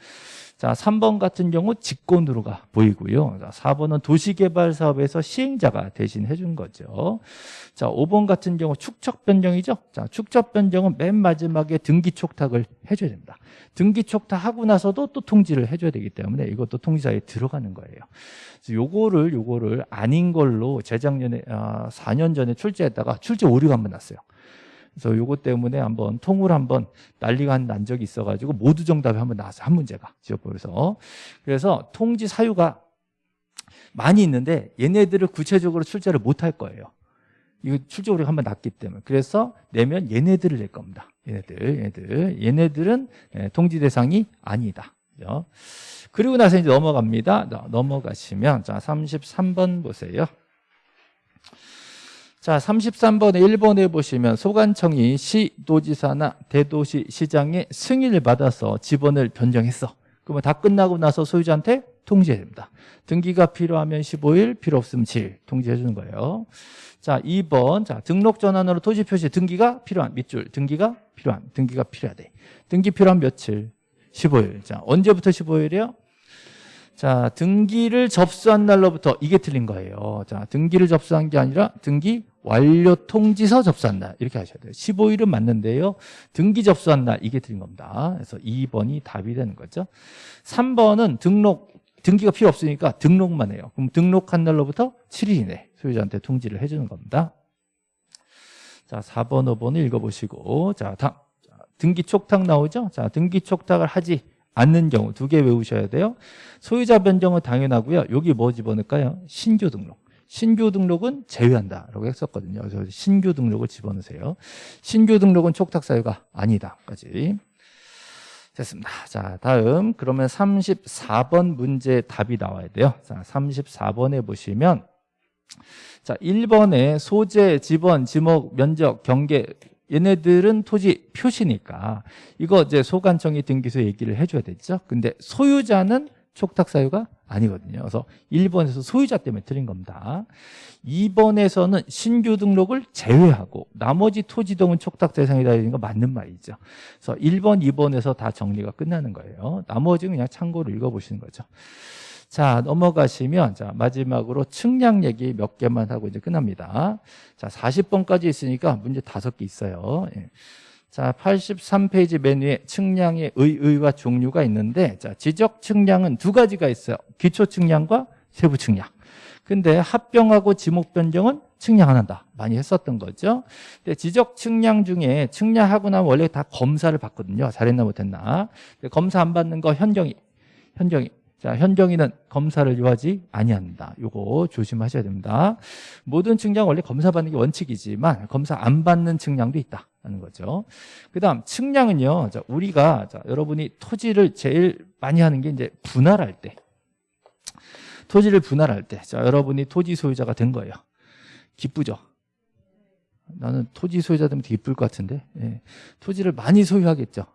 자, 3번 같은 경우 직권으로가 보이고요. 자, 4번은 도시개발 사업에서 시행자가 대신 해준 거죠. 자, 5번 같은 경우 축적 변경이죠. 자, 축적 변경은 맨 마지막에 등기 촉탁을 해줘야 됩니다. 등기 촉탁하고 나서도 또 통지를 해줘야 되기 때문에 이것도 통지사에 들어가는 거예요. 요거를 요거를 아닌 걸로 재작년에 아, 4년 전에 출제했다가 출제 오류가 한 번 났어요. 그래서 요거 때문에 한번 통을 한번 난리가 난 적이 있어가지고 모두 정답이 한번 나왔어요. 한 문제가 지역법에서. 그래서 통지 사유가 많이 있는데 얘네들을 구체적으로 출제를 못 할 거예요. 이거 출제오류가 한번 났기 때문에. 그래서 내면 얘네들을 낼 겁니다. 얘네들, 얘네들. 얘네들은 예, 통지 대상이 아니다. 그리고 나서 이제 넘어갑니다. 자, 넘어가시면 자 33번 보세요. 자, 33번에 1번에 보시면 소관청이 시도지사나 대도시 시장의 승인을 받아서 지번을 변경했어. 그러면 다 끝나고 나서 소유자한테 통지해야 됩니다. 등기가 필요하면 15일, 필요 없으면 7일 통지해 주는 거예요. 자, 2번. 자, 등록 전환으로 토지 표시 등기가 필요한 밑줄. 등기가 필요한. 등기가 필요하대. 등기 필요한 며칠? 15일. 자, 언제부터 15일이요? 자, 등기를 접수한 날로부터 이게 틀린 거예요. 자, 등기를 접수한 게 아니라 등기 완료 통지서 접수한 날 이렇게 하셔야 돼요. 15일은 맞는데요. 등기 접수한 날 이게 틀린 겁니다. 그래서 2번이 답이 되는 거죠. 3번은 등록 등기가 필요 없으니까 등록만 해요. 그럼 등록한 날로부터 7일 이내 소유자한테 통지를 해주는 겁니다. 자, 4번, 5번을 읽어보시고 자, 다음 자, 등기 촉탁 나오죠? 자, 등기 촉탁을 하지 않는 경우 두 개 외우셔야 돼요. 소유자 변경은 당연하고요. 여기 뭐 집어넣을까요? 신규 등록. 신규 등록은 제외한다라고 했었거든요. 그래서 신규 등록을 집어넣으세요. 신규 등록은 촉탁 사유가 아니다까지. 됐습니다. 자, 다음 그러면 34번 문제 답이 나와야 돼요. 자, 34번에 보시면 자, 1번에 소재, 지번, 지목, 면적, 경계 얘네들은 토지 표시니까 이거 이제 소관청이 등기소 얘기를 해줘야 되죠. 근데 소유자는 촉탁 사유가 아니거든요. 그래서 1번에서 소유자 때문에 틀린 겁니다. 2번에서는 신규 등록을 제외하고 나머지 토지 등은 촉탁 대상이다 이런 거 맞는 말이죠. 그래서 1번, 2번에서 다 정리가 끝나는 거예요. 나머지는 그냥 참고로 읽어보시는 거죠. 자 넘어가시면 자 마지막으로 측량 얘기 몇 개만 하고 이제 끝납니다. 자 40번까지 있으니까 문제 다섯 개 있어요. 예. 자 83페이지 맨 위에 측량의 의의와 종류가 있는데 자 지적 측량은 두 가지가 있어요. 기초 측량과 세부 측량. 근데 합병하고 지목 변경은 측량 안 한다. 많이 했었던 거죠. 근데 지적 측량 중에 측량하고 나면 원래 다 검사를 받거든요. 잘했나 못했나. 검사 안 받는 거 현경이 현경이 자, 현경이는 검사를 요하지 아니한다. 요거 조심하셔야 됩니다. 모든 측량 원래 검사 받는 게 원칙이지만 검사 안 받는 측량도 있다는 거죠. 그다음 측량은요. 자, 우리가 자, 여러분이 토지를 제일 많이 하는 게 이제 분할할 때. 토지를 분할할 때. 자, 여러분이 토지 소유자가 된 거예요. 기쁘죠? 나는 토지 소유자 되면 기쁠 것 같은데. 예. 토지를 많이 소유하겠죠.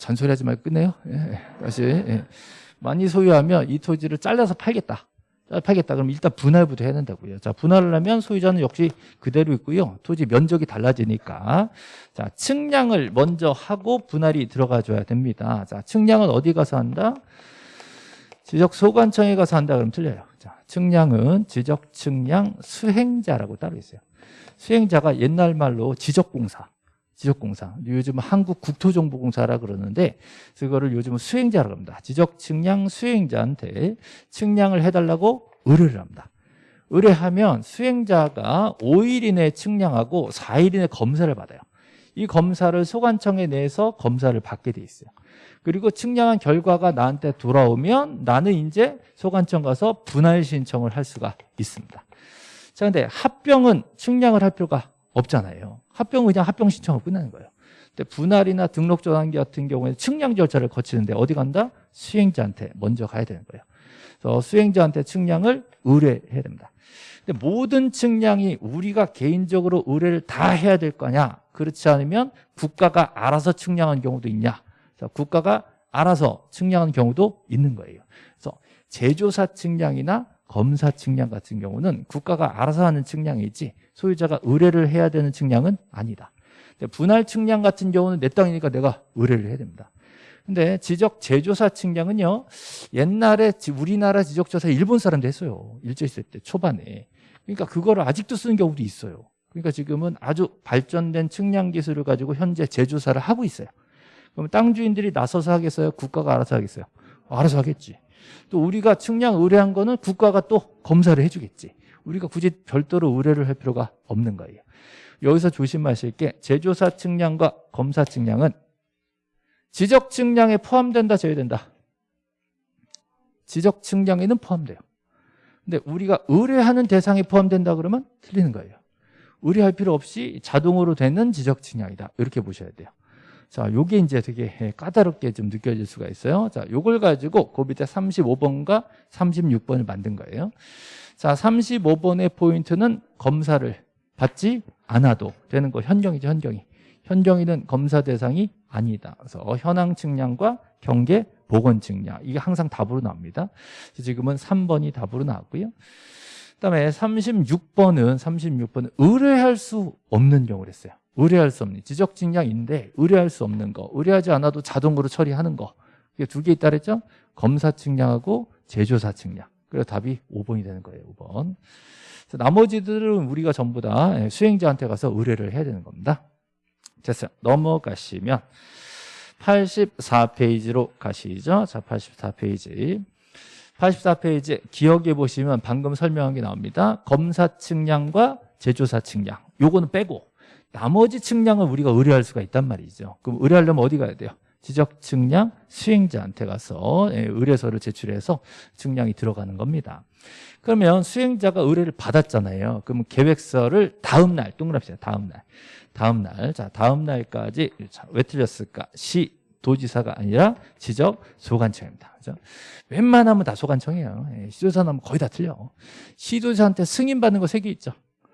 잔소리 하지 말고 끝내요. 예, 다시. 예. 많이 소유하면 이 토지를 잘라서 팔겠다. 팔겠다. 그럼 일단 분할부터 해야 된다고요. 자, 분할을 하면 소유자는 역시 그대로 있고요. 토지 면적이 달라지니까. 자, 측량을 먼저 하고 분할이 들어가 줘야 됩니다. 자, 측량은 어디 가서 한다? 지적 소관청에 가서 한다 그러면 틀려요. 자, 측량은 지적 측량 수행자라고 따로 있어요. 수행자가 옛날 말로 지적공사. 지적공사. 요즘 한국 국토정보공사라 그러는데 그거를 요즘은 수행자라고 합니다. 지적 측량 수행자한테 측량을 해달라고 의뢰를 합니다. 의뢰하면 수행자가 5일 이내에 측량하고 4일 이내에 검사를 받아요. 이 검사를 소관청에 내서 검사를 받게 돼 있어요. 그리고 측량한 결과가 나한테 돌아오면 나는 이제 소관청 가서 분할 신청을 할 수가 있습니다. 자, 근데 합병은 측량을 할 필요가 없잖아요. 합병은 그냥 합병 신청을 끝나는 거예요. 근데 분할이나 등록 전환기 같은 경우에는 측량 절차를 거치는데 어디 간다? 수행자한테 먼저 가야 되는 거예요. 그래서 수행자한테 측량을 의뢰해야 됩니다. 근데 모든 측량이 우리가 개인적으로 의뢰를 다 해야 될 거냐? 그렇지 않으면 국가가 알아서 측량한 경우도 있냐? 자, 국가가 알아서 측량한 경우도 있는 거예요. 그래서 제조사 측량이나 검사 측량 같은 경우는 국가가 알아서 하는 측량이지 소유자가 의뢰를 해야 되는 측량은 아니다. 분할 측량 같은 경우는 내 땅이니까 내가 의뢰를 해야 됩니다. 근데 지적 제조사 측량은요 옛날에 우리나라 지적조사 일본 사람도 했어요. 일제시대 때 초반에. 그러니까 그거를 아직도 쓰는 경우도 있어요. 그러니까 지금은 아주 발전된 측량 기술을 가지고 현재 제조사를 하고 있어요. 그럼 땅 주인들이 나서서 하겠어요? 국가가 알아서 하겠어요? 알아서 하겠지. 또 우리가 측량 의뢰한 거는 국가가 또 검사를 해주겠지 우리가 굳이 별도로 의뢰를 할 필요가 없는 거예요. 여기서 조심하실 게 제조사 측량과 검사 측량은 지적 측량에 포함된다 제외된다. 지적 측량에는 포함돼요. 근데 우리가 의뢰하는 대상에 포함된다 그러면 틀리는 거예요. 의뢰할 필요 없이 자동으로 되는 지적 측량이다. 이렇게 보셔야 돼요. 자, 요게 이제 되게 까다롭게 좀 느껴질 수가 있어요. 자, 요걸 가지고 그 밑에 35번과 36번을 만든 거예요. 자, 35번의 포인트는 검사를 받지 않아도 되는 거 현경이죠, 현경이. 현경이는 검사 대상이 아니다. 그래서 현황 측량과 경계 보건 측량 이게 항상 답으로 나옵니다. 지금은 3번이 답으로 나왔고요. 그다음에 36번은 36번은 의뢰할 수 없는 경우를 했어요. 의뢰할 수 없는 지적 측량인데 의뢰할 수 없는 거, 의뢰하지 않아도 자동으로 처리하는 거. 이게 두 개 있다 그랬죠? 검사 측량하고 제조사 측량. 그래서 답이 5번이 되는 거예요. 5번. 나머지들은 우리가 전부 다 수행자한테 가서 의뢰를 해야 되는 겁니다. 됐어요. 넘어가시면 84페이지로 가시죠. 자, 84페이지. 84페이지 기억해 보시면 방금 설명한 게 나옵니다. 검사 측량과 제조사 측량. 요거는 빼고 나머지 측량을 우리가 의뢰할 수가 있단 말이죠. 그럼 의뢰하려면 어디 가야 돼요? 지적 측량 수행자한테 가서 예, 의뢰서를 제출해서 측량이 들어가는 겁니다. 그러면 수행자가 의뢰를 받았잖아요. 그러면 계획서를 다음 날 동그라미 다음 날. 다음 날. 자, 다음 날까지 자, 왜 틀렸을까? 시 도지사가 아니라 지적 소관청입니다. 그죠? 웬만하면 다 소관청이에요. 예, 시도지사 나면 거의 다 틀려. 시도지사한테 승인 받는 거 세 개 있죠.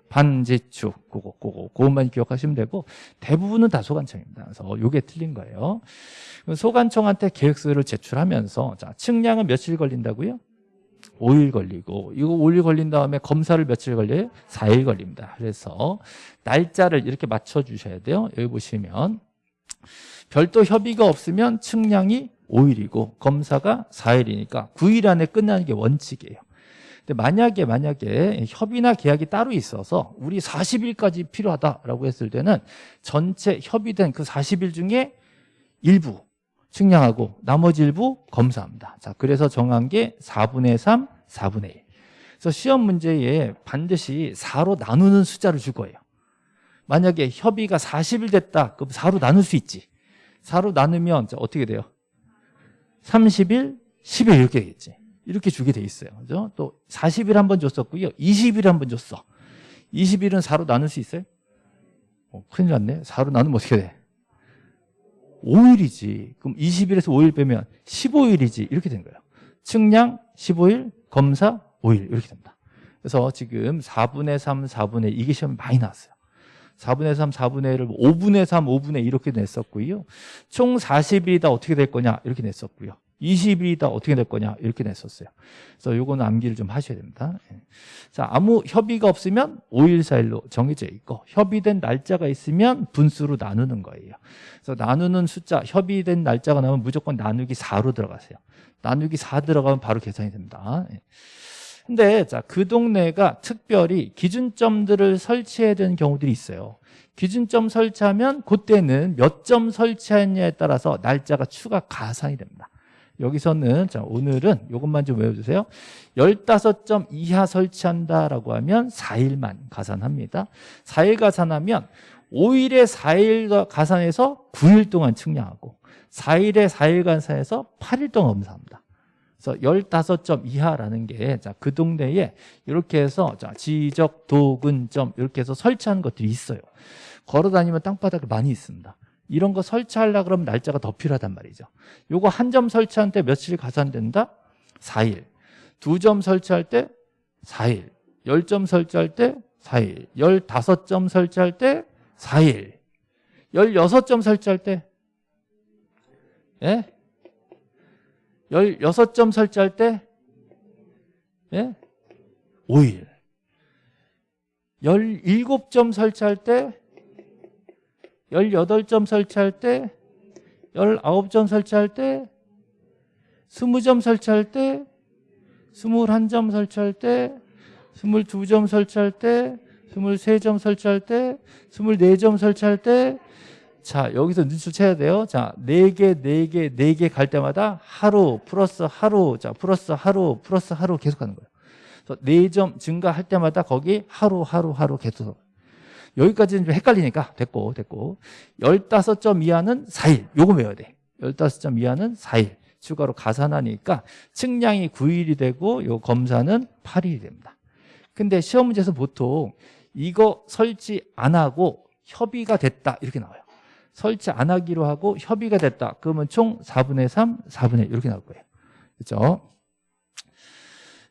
반지축, 그거, 그거, 그것만 기억하시면 되고, 대부분은 다 소관청입니다. 그래서 요게 틀린 거예요. 소관청한테 계획서를 제출하면서, 자, 측량은 며칠 걸린다고요? 5일 걸리고, 이거 5일 걸린 다음에 검사를 며칠 걸려요? 4일 걸립니다. 그래서 날짜를 이렇게 맞춰주셔야 돼요. 여기 보시면, 별도 협의가 없으면 측량이 5일이고, 검사가 4일이니까 9일 안에 끝나는 게 원칙이에요. 근데 만약에 만약에 협의나 계약이 따로 있어서 우리 40일까지 필요하다라고 했을 때는 전체 협의된 그 40일 중에 일부 측량하고 나머지 일부 검사합니다. 자, 그래서 정한 게 4분의 3, 4분의 1. 그래서 시험 문제에 반드시 4로 나누는 숫자를 줄 거예요. 만약에 협의가 40일 됐다. 그럼 4로 나눌 수 있지. 4로 나누면 어떻게 돼요? 30일, 10일 이렇게 되겠지. 이렇게 주게 돼 있어요. 그죠? 또 40일 한 번 줬었고요. 20일 한 번 줬어. 20일은 4로 나눌 수 있어요? 어, 큰일 났네. 4로 나누면 어떻게 돼? 5일이지. 그럼 20일에서 5일 빼면 15일이지. 이렇게 된 거예요. 측량 15일, 검사 5일 이렇게 됩니다. 그래서 지금 4분의 3, 4분의 2 이게 시험에 많이 나왔어요. 4분의 3, 4분의 1을 5분의 3, 5분의 2 이렇게 냈었고요. 총 40일이 다 어떻게 될 거냐 이렇게 냈었고요. 20일이다 어떻게 될 거냐 이렇게 냈었어요. 그래서 요거는 암기를 좀 하셔야 됩니다. 예. 자 아무 협의가 없으면 5일 4일로 정해져 있고 협의된 날짜가 있으면 분수로 나누는 거예요. 그래서 나누는 숫자 협의된 날짜가 나오면 무조건 나누기 4로 들어가세요. 나누기 4 들어가면 바로 계산이 됩니다. 예. 근데 자 그 동네가 특별히 기준점들을 설치해야 되는 경우들이 있어요. 기준점 설치하면 그때는 몇 점 설치했냐에 따라서 날짜가 추가 가산이 됩니다. 여기서는 자 오늘은 이것만 좀 외워주세요 15점 이하 설치한다라고 하면 4일만 가산합니다 4일 가산하면 5일에 4일 가산해서 9일 동안 측량하고 4일에 4일 가산해서 8일 동안 검사합니다. 그래서 15점 이하라는 게, 자, 그 동네에 이렇게 해서, 자, 지적, 도근 점, 이렇게 해서 설치하는 것들이 있어요. 걸어 다니면 땅바닥에 많이 있습니다. 이런 거 설치하려 그러면 날짜가 더 필요하단 말이죠. 요거 한 점 설치할 때 며칠 가산된다? 4일. 두 점 설치할 때 4일. 10점 설치할 때 4일. 15점 설치할 때 4일. 16점 설치할 때 예? 16점 설치할 때 예? 5일. 17점 설치할 때 18점 설치할 때 19점 설치할 때 20점 설치할 때 21점 설치할 때 22점 설치할 때 23점 설치할 때 24점 설치할 때 자, 여기서 눈치채야 돼요. 자, 4개, 4개, 4개 갈 때마다 하루 플러스 하루, 자, 플러스 하루, 플러스 하루 계속 하는 거예요. 그래서 4점 증가할 때마다 거기 하루, 하루, 하루 계속. 여기까지는 좀 헷갈리니까 됐고, 됐고. 15점 이하는 4일. 요거 외워야 돼. 15점 이하는 4일. 추가로 가산하니까 측량이 9일이 되고 요 검사는 8일이 됩니다. 근데 시험 문제에서 보통 이거 설치 안 하고 협의가 됐다 이렇게 나와요. 설치 안 하기로 하고 협의가 됐다. 그러면 총 4분의 3, 4분의 1 이렇게 나올 거예요. 그렇죠?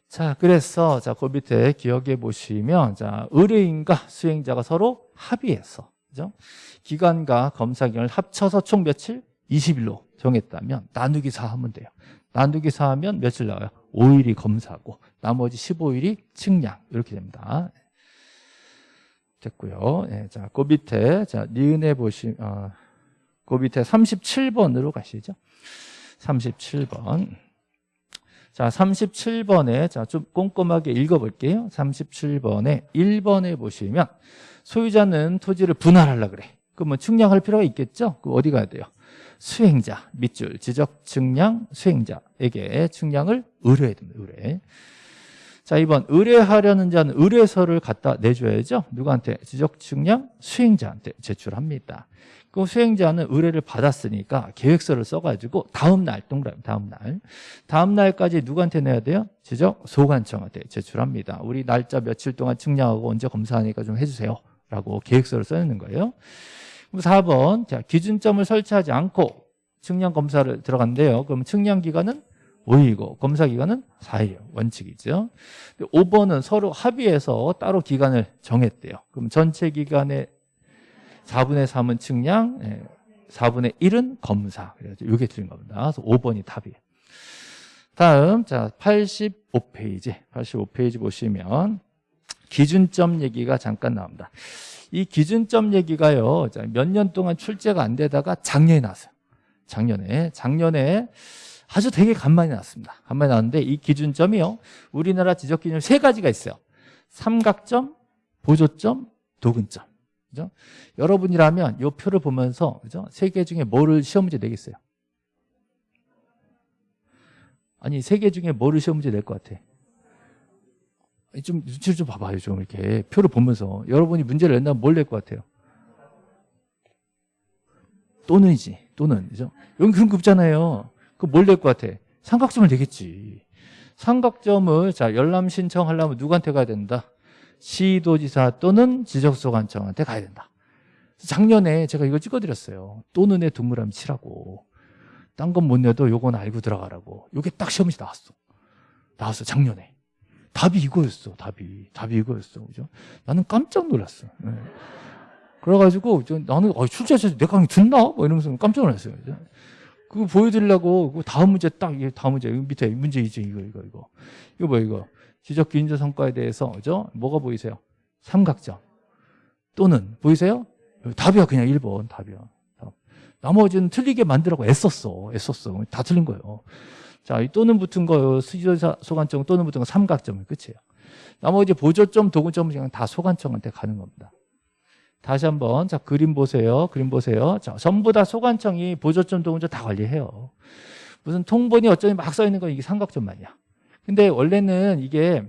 자, 그래서 자, 그 밑에 기억해 보시면 자, 의뢰인과 수행자가 서로 합의해서 그죠? 기간과 검사 기간을 합쳐서 총 며칠? 20일로 정했다면 나누기 4 하면 돼요. 나누기 4 하면 며칠 나와요? 5일이 검사고 나머지 15일이 측량 이렇게 됩니다. 됐고요. 예, 자, 그 밑에 자 니은에 보시 어, 그 밑에 37번으로 가시죠. 37번. 자, 37번에 자, 좀 꼼꼼하게 읽어 볼게요. 37번에 1번에 보시면 소유자는 토지를 분할하려 그래. 그러면 측량할 필요가 있겠죠? 그 어디 가야 돼요? 수행자, 밑줄, 지적 측량 수행자에게 측량을 의뢰해야 됩니다. 의뢰. 자, 2번 의뢰하려는 자는 의뢰서를 갖다 내줘야죠. 누구한테? 지적 측량 수행자한테 제출합니다. 그 수행자는 의뢰를 받았으니까 계획서를 써가지고 다음 날 동그라미 다음 날 다음 날까지 누구한테 내야 돼요? 지적 소관청한테 제출합니다. 우리 날짜 며칠 동안 측량하고 언제 검사하니까 좀 해주세요. 라고 계획서를 써내는 거예요. 그럼 4번 자 기준점을 설치하지 않고 측량 검사를 들어간대요. 그럼 측량 기간은 5일이고 검사 기간은 4일 원칙이죠. 5번은 서로 합의해서 따로 기간을 정했대요. 그럼 전체 기간의 4분의 3은 측량, 4분의 1은 검사. 이게 틀린 겁니다. 그래서 5번이 답이에요. 다음 자 85페이지 85페이지 보시면 기준점 얘기가 잠깐 나옵니다. 이 기준점 얘기가요. 몇 년 동안 출제가 안 되다가 작년에 나왔어요. 작년에 작년에 아주 되게 간만에 나왔습니다. 간만에 나왔는데 이 기준점이요. 우리나라 지적 기준 세 가지가 있어요. 삼각점, 보조점, 도근점. 그죠? 여러분이라면 이 표를 보면서 그죠? 세 개 중에 뭐를 시험 문제 내겠어요? 아니 세 개 중에 뭐를 시험 문제 낼 것 같아? 좀 눈치를 좀 봐봐요. 좀 이렇게 표를 보면서 여러분이 문제를 낸다면 뭘 낼 것 같아요? 또는이지. 또는 그죠? 여기 그런 거 없잖아요. 그 뭘 낼 것 같아? 삼각점을 내겠지. 삼각점을 자 열람 신청하려면 누구한테 가야 된다? 시도지사 또는 지적소관청한테 가야 된다. 작년에 제가 이걸 찍어드렸어요. 또는의 동그라미 치라고. 딴 건 못 내도 요건 알고 들어가라고. 요게 딱 시험지 나왔어. 나왔어, 작년에. 답이 이거였어, 답이. 답이 이거였어. 그죠? 나는 깜짝 놀랐어. 네. 그래가지고, 나는, 아, 출제자 내 강의 듣나? 뭐 이러면서 깜짝 놀랐어요. 그죠? 그거 보여드리려고 그 다음 문제 딱 다음 문제 밑에 문제 이제 이거 이거 이거 이거 뭐 이거 지적 기인조 성과에 대해서 그죠? 뭐가 보이세요? 삼각점 또는 보이세요? 답이야 그냥 1번 답이야. 답. 나머지는 틀리게 만들라고 애썼어 애썼어 다 틀린 거예요. 자, 이 또는 붙은 거 수지사 소관청 또는 붙은 거 삼각점이 끝이에요. 나머지 보조점 도구점은 그냥 다 소관청한테 가는 겁니다. 다시 한번 자 그림 보세요. 그림 보세요. 자 전부 다 소관청이 보조점 동점 다 관리해요. 무슨 통본이 어쩌니 막 써 있는 건 이게 삼각점만이야. 근데 원래는 이게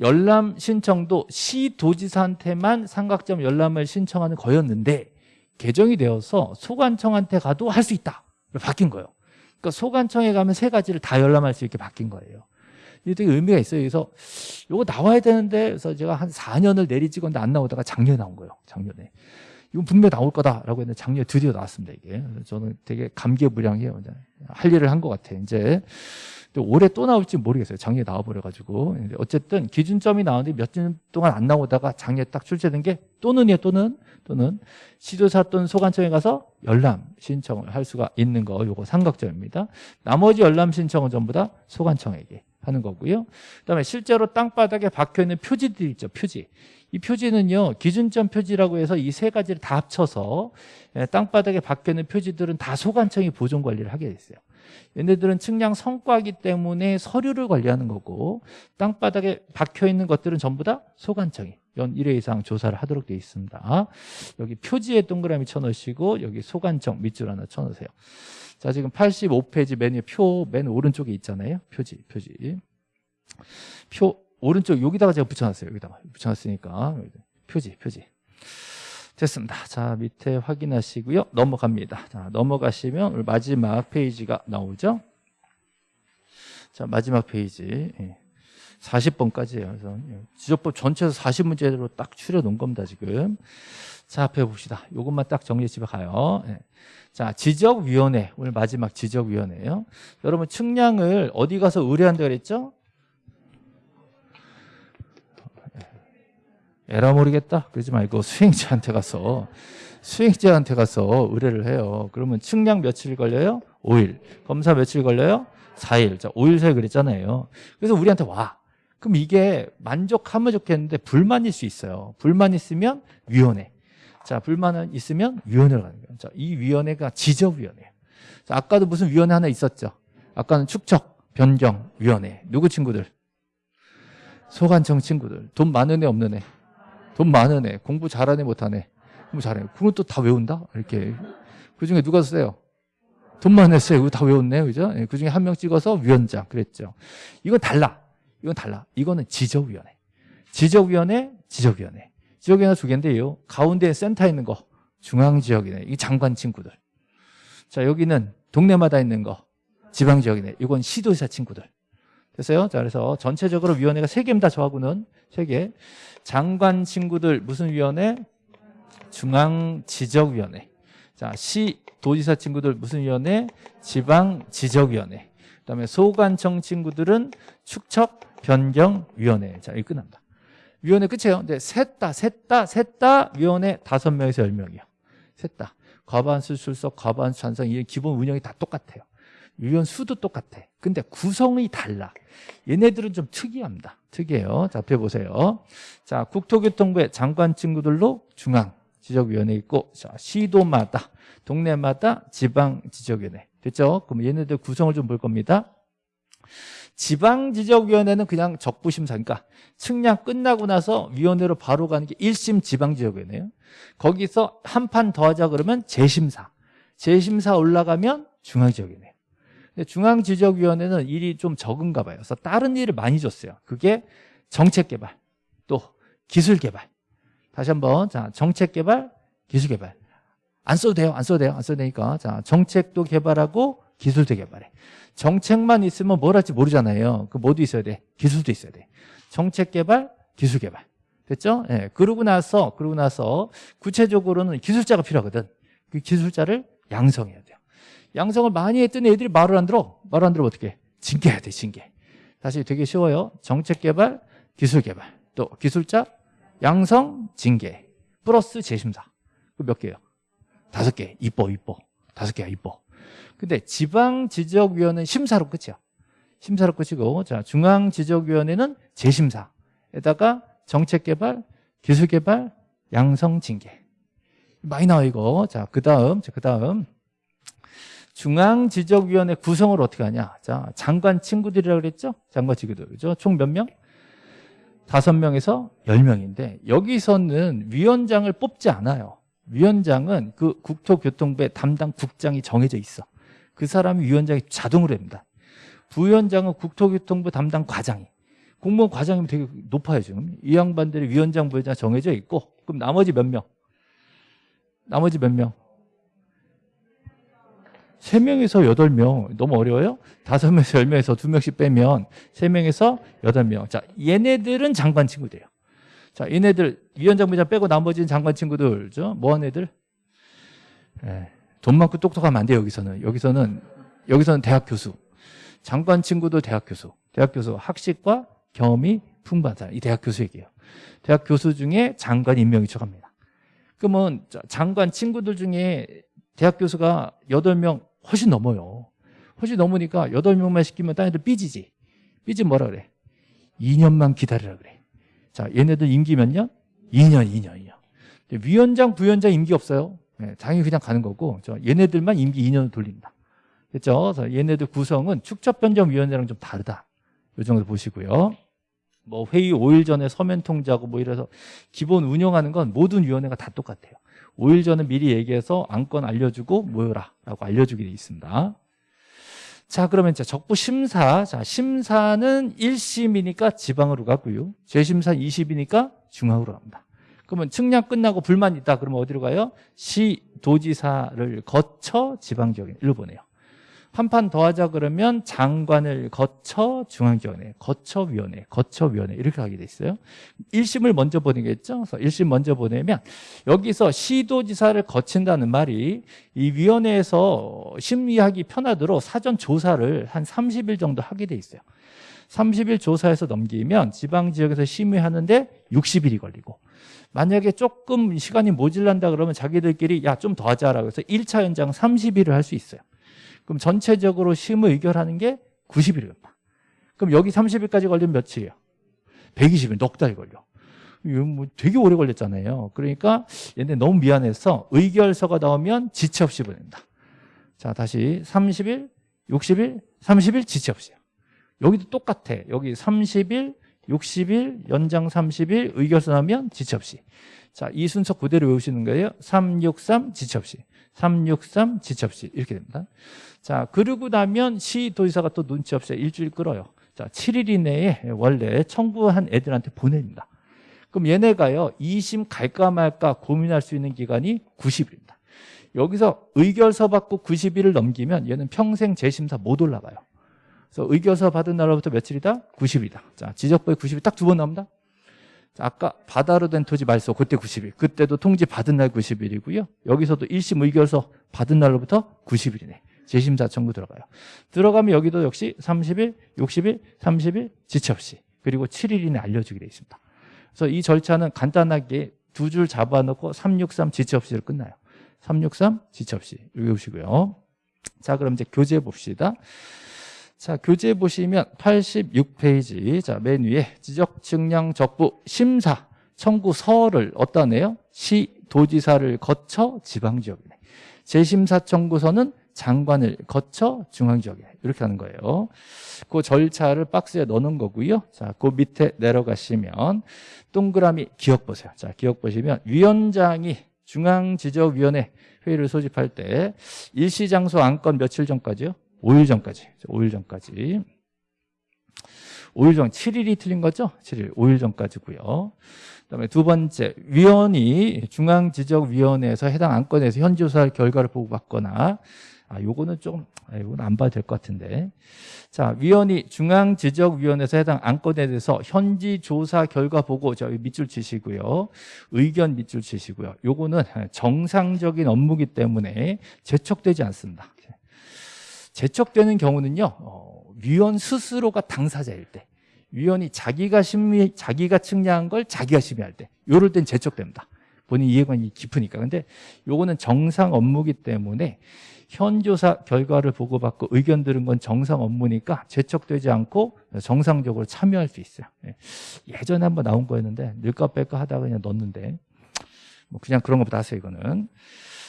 열람 신청도 시도지사한테만 삼각점 열람을 신청하는 거였는데 개정이 되어서 소관청한테 가도 할 수 있다. 바뀐 거예요. 그러니까 소관청에 가면 세 가지를 다 열람할 수 있게 바뀐 거예요. 이게 되게 의미가 있어요. 그래서 이거 나와야 되는데 그래서 제가 한 4년을 내리 찍었는데 안 나오다가 작년에 나온 거예요. 작년에. 이건 분명히 나올 거다라고 했는데 작년에 드디어 나왔습니다. 이게. 저는 되게 감개무량해요. 할 일을 한 것 같아요. 이제 올해 또 나올지 모르겠어요. 작년에 나와버려가지고. 어쨌든 기준점이 나오는데 몇 년 동안 안 나오다가 작년에 딱 출제된 게 또는이에요. 또는 또는 시도사 또는 소관청에 가서 열람 신청을 할 수가 있는 거 요거 삼각점입니다. 나머지 열람 신청은 전부 다 소관청에게 하는 거고요. 그다음에 실제로 땅바닥에 박혀 있는 표지들이 있죠. 표지. 이 표지는요. 기준점 표지라고 해서 이 세 가지를 다 합쳐서 예, 땅바닥에 박혀 있는 표지들은 다 소관청이 보존 관리를 하게 됐어요. 얘네들은 측량 성과이기 때문에 서류를 관리하는 거고 땅바닥에 박혀 있는 것들은 전부 다 소관청이 연 1회 이상 조사를 하도록 되어 있습니다. 여기 표지에 동그라미 쳐놓으시고 여기 소관청 밑줄 하나 쳐놓으세요. 자 지금 85페이지 메뉴 표 맨 오른쪽에 있잖아요. 표지 표지 표 오른쪽 여기다가 제가 붙여놨어요. 여기다가 붙여놨으니까 표지 표지 됐습니다. 자 밑에 확인하시고요. 넘어갑니다. 자 넘어가시면 마지막 페이지가 나오죠. 자 마지막 페이지 예. 40번까지예요. 그래서 예, 지적법 전체에서 40문제로 딱 추려 놓은 겁니다. 지금 자 앞에 봅시다. 이것만 딱 정리해 집에 가요. 예. 자 지적위원회 오늘 마지막 지적위원회예요. 여러분 측량을 어디 가서 의뢰한다 그랬죠? 에라 모르겠다 그러지 말고 수행자한테 가서 수행자한테 가서 의뢰를 해요 그러면 측량 며칠 걸려요? 5일 검사 며칠 걸려요? 4일 자 5일 사이 그랬잖아요 그래서 우리한테 와 그럼 이게 만족하면 좋겠는데 불만 일 수 있어요 불만 있으면 위원회 자 불만 있으면 위원회로 가는 거예요 자, 이 위원회가 지적위원회예요 자, 아까도 무슨 위원회 하나 있었죠 아까는 축척 변경 위원회 누구 친구들 소관청 친구들 돈 많은 애 없는 애 돈 많은 애, 공부 잘하네 못하네. 공부 잘해. 그건 또 다 외운다? 이렇게. 그 중에 누가 쓰세요? 돈 많은 애 이거 다 외웠네. 그죠? 예, 그 중에 한 명 찍어서 위원장. 그랬죠. 이건 달라. 이건 달라. 이거는 지적위원회. 지적위원회, 지적위원회. 지적위원회 두 개인데요. 가운데 센터에 있는 거. 중앙 지역이네. 이 장관 친구들. 자, 여기는 동네마다 있는 거. 지방 지역이네. 이건 시도지사 친구들. 됐어요? 자, 그래서 전체적으로 위원회가 세 개입니다. 저하고는 세 개. 장관 친구들 무슨 위원회? 중앙 지적위원회. 자, 시 도지사 친구들 무슨 위원회? 지방 지적위원회. 그다음에 소관청 친구들은 축척 변경위원회. 자, 이 끝납니다. 위원회 끝이에요. 근데 셋다, 셋다, 셋다 위원회 다섯 명에서 열 명이요. 셋다. 과반수 출석, 과반수 찬성, 이 기본 운영이 다 똑같아요. 위원 수도 똑같아. 근데 구성이 달라. 얘네들은 좀 특이합니다. 특이해요. 자, 앞에 보세요. 자, 국토교통부의 장관 친구들로 중앙 지적위원회 있고, 자, 시도마다, 동네마다 지방 지적위원회. 됐죠? 그럼 얘네들 구성을 좀 볼 겁니다. 지방지적위원회는 그냥 적부심사니까 측량 끝나고 나서 위원회로 바로 가는 게 1심 지방지적위원회예요. 거기서 한 판 더 하자 그러면 재심사. 재심사 올라가면 중앙지적위원회. 중앙지적위원회는 일이 좀 적은가 봐요. 그래서 다른 일을 많이 줬어요. 그게 정책개발, 또 기술개발. 다시 한번 자 정책개발, 기술개발. 안 써도 돼요. 안 써도 돼요. 안 써도 되니까 자 정책도 개발하고 기술도 개발해. 정책만 있으면 뭘 할지 모르잖아요. 그 뭐도 있어야 돼. 기술도 있어야 돼. 정책 개발, 기술 개발. 됐죠? 예. 네. 그러고 나서 그러고 나서 구체적으로는 기술자가 필요하거든. 그 기술자를 양성해야 돼요. 양성을 많이 했더니 애들이 말을 안 들어. 말을 안 들으면 어떻게 해? 징계해야 돼, 징계. 다시 되게 쉬워요. 정책 개발, 기술 개발. 또 기술자, 양성, 징계. 플러스 재심사. 그 몇 개예요? 다섯 개. 이뻐, 이뻐. 다섯 개야, 이뻐. 근데 지방지적위원회는 심사로 끝이야. 심사로 끝이고, 자, 중앙지적위원회는 재심사에다가 정책개발, 기술개발, 양성, 징계. 많이 나와, 이거. 자, 그 다음, 자, 그 다음. 중앙지적위원회 구성을 어떻게 하냐 자 장관 친구들이라고 그랬죠 장관 친구들 그죠 총 몇 명? 다섯 명에서 열 명인데 여기서는 위원장을 뽑지 않아요 위원장은 그 국토교통부의 담당 국장이 정해져 있어 그 사람이 위원장이 자동으로 됩니다 부위원장은 국토교통부 담당 과장이 공무원 과장이면 되게 높아요 지금 이 양반들이 위원장 부회장 정해져 있고 그럼 나머지 몇 명? 나머지 몇 명? 세명에서 여덟 명 너무 어려워요? 다섯 명에서 열명에서 두명씩 빼면 세명에서 여덟 명 자, 얘네들은 장관 친구들이에요. 자, 얘네들 위원장 부장 빼고 나머지는 장관 친구들. 죠 뭐한 애들? 예, 돈 많고 똑똑하면 안 돼요, 여기서는. 여기서는 여기서는 대학 교수. 장관 친구도 대학 교수. 대학 교수 학식과 경험이 풍부한 사람. 이 대학 교수 얘기예요. 대학 교수 중에 장관 임명이 들어갑니다. 그러면 자, 장관 친구들 중에 대학 교수가 8명 훨씬 넘어요. 훨씬 넘으니까 8명만 시키면 딴 애들 삐지지. 삐지 뭐라 그래? 2년만 기다리라 그래. 자, 얘네들 임기 몇 년? 2년, 2년, 2년. 근데 위원장, 부위원장 임기 없어요. 네, 당연히 그냥 가는 거고, 저 얘네들만 임기 2년을 돌립니다. 그렇죠? 얘네들 구성은 축적변경위원회랑 좀 다르다. 이 정도 보시고요. 뭐 회의 5일 전에 서면 통지하고 뭐 이래서 기본 운영하는 건 모든 위원회가 다 똑같아요. 5일 전에 미리 얘기해서 안건 알려주고 모여라 라고 알려주게 돼 있습니다. 자 그러면 이제 적부 심사 자 심사는 1심이니까 지방으로 가고요. 재심사 2심이니까 중앙으로 갑니다. 그러면 측량 끝나고 불만 있다 그러면 어디로 가요? 시 도지사를 거쳐 지방지역에 일로 보내요. 한 판 더 하자 그러면 장관을 거쳐 중앙지원회, 거쳐 위원회, 거쳐 위원회 이렇게 하게 돼 있어요. 1심을 먼저 보내겠죠. 그래서 1심 먼저 보내면 여기서 시도지사를 거친다는 말이 이 위원회에서 심의하기 편하도록 사전 조사를 한 30일 정도 하게 돼 있어요. 30일 조사해서 넘기면 지방지역에서 심의하는데 60일이 걸리고 만약에 조금 시간이 모질란다 그러면 자기들끼리 야 좀 더 하자라고 해서 1차 연장 30일을 할 수 있어요. 그럼 전체적으로 심의 의결하는 게 90일입니다. 그럼 여기 30일까지 걸리면 며칠이에요? 120일, 넉 달 걸려. 뭐 되게 오래 걸렸잖아요. 그러니까 얘네 너무 미안해서 의결서가 나오면 지체 없이 보낸다. 자, 다시 30일, 60일, 30일 지체 없이요. 여기도 똑같아. 여기 30일, 60일, 연장 30일, 의결서 나오면 지체 없이. 자, 이 순서 그대로 외우시는 거예요. 363 지체 없이. 363 지체 없이. 이렇게 됩니다. 자, 그러고 나면 시도지사가 또 눈치 없이 일주일 끌어요. 자, 7일 이내에 원래 청구한 애들한테 보냅니다. 그럼 얘네가요, 2심 갈까 말까 고민할 수 있는 기간이 90일입니다. 여기서 의결서 받고 90일을 넘기면 얘는 평생 재심사 못 올라가요. 그래서 의결서 받은 날로부터 며칠이다? 90일이다. 자, 지적법에 90일 딱두 번 나옵니다. 자, 아까 바다로 된 토지 말소 그때 90일. 그때도 통지 받은 날 90일이고요. 여기서도 1심 의결서 받은 날로부터 90일이네. 재심사 청구 들어가요. 들어가면 여기도 역시 30일, 60일, 30일 지체 없이 그리고 7일 이내 알려주게 돼 있습니다. 그래서 이 절차는 간단하게 두 줄 잡아놓고 363 지체 없이로 끝나요. 363 지체 없이 외우시고요. 자, 그럼 이제 교재 봅시다. 자, 교재 보시면 86페이지. 자, 맨 위에 지적 측량 적부 심사 청구서를 어디다 내요? 시 도지사를 거쳐 지방 지역이네. 재심사 청구서는 장관을 거쳐 중앙 지역에 이렇게 하는 거예요. 그 절차를 박스에 넣는 거고요. 자, 그 밑에 내려가시면 동그라미 기억 보세요. 자, 기억 보시면 위원장이 중앙지적위원회 회의를 소집할 때 일시장소 안건 며칠 전까지요? 5일 전까지. 5일 전까지. 5일 전, 7일이 틀린 거죠? 7일, 5일 전까지고요. 그다음에 두 번째, 위원이 중앙지적위원회에서 해당 안건에서 현지조사 결과를 보고받거나 아, 요거는 좀, 아, 요건 안 봐도 될 것 같은데. 자, 위원이 중앙지적위원회에서 해당 안건에 대해서 현지 조사 결과 보고 저기 밑줄 치시고요. 의견 밑줄 치시고요. 요거는 정상적인 업무기 때문에 제척되지 않습니다. 제척되는 경우는요, 어, 위원 스스로가 당사자일 때, 위원이 자기가 심의, 자기가 측량한 걸 자기가 심의할 때, 요럴 땐 제척됩니다. 본인 이해관이 깊으니까. 근데 요거는 정상 업무기 때문에 현조사 결과를 보고받고 의견 들은 건 정상 업무니까 제척되지 않고 정상적으로 참여할 수 있어요. 예. 예전에 한번 나온 거였는데 늘까 뺄까 하다가 그냥 넣었는데 뭐 그냥 그런 것보다 하세요 이거는.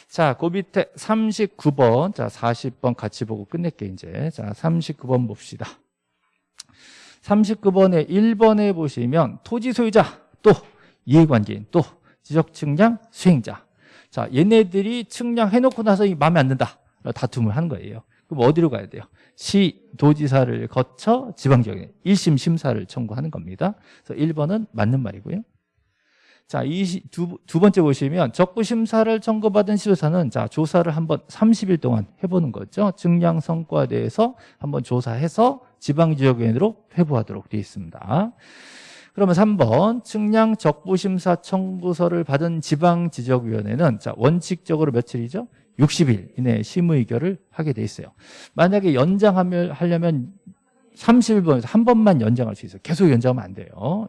자, 그 밑에 39번, 자 40번 같이 보고 끝낼게 이제. 자 39번 봅시다. 39번에 1번에 보시면 토지 소유자 또 이해관계인 또 지적 측량 수행자. 자, 얘네들이 측량해놓고 나서 이 마음에 안 든다. 다툼을 하는 거예요. 그럼 어디로 가야 돼요? 시 도지사를 거쳐 지방지역에 1심 심사를 청구하는 겁니다. 그래서 1번은 맞는 말이고요. 자, 이 두, 두 번째 보시면 적부 심사를 청구받은 시도사는 자, 조사를 한번 30일 동안 해보는 거죠. 증량 성과에 대해서 한번 조사해서 지방지역위원회로 회부하도록 되어 있습니다. 그러면 3번 측량 적부심사 청구서를 받은 지방지적위원회는 자 원칙적으로 며칠이죠? 60일 이내에 심의결을 하게 돼 있어요. 만약에 연장하면 하려면 30일 번에서 한 번만 연장할 수 있어요. 계속 연장하면 안 돼요.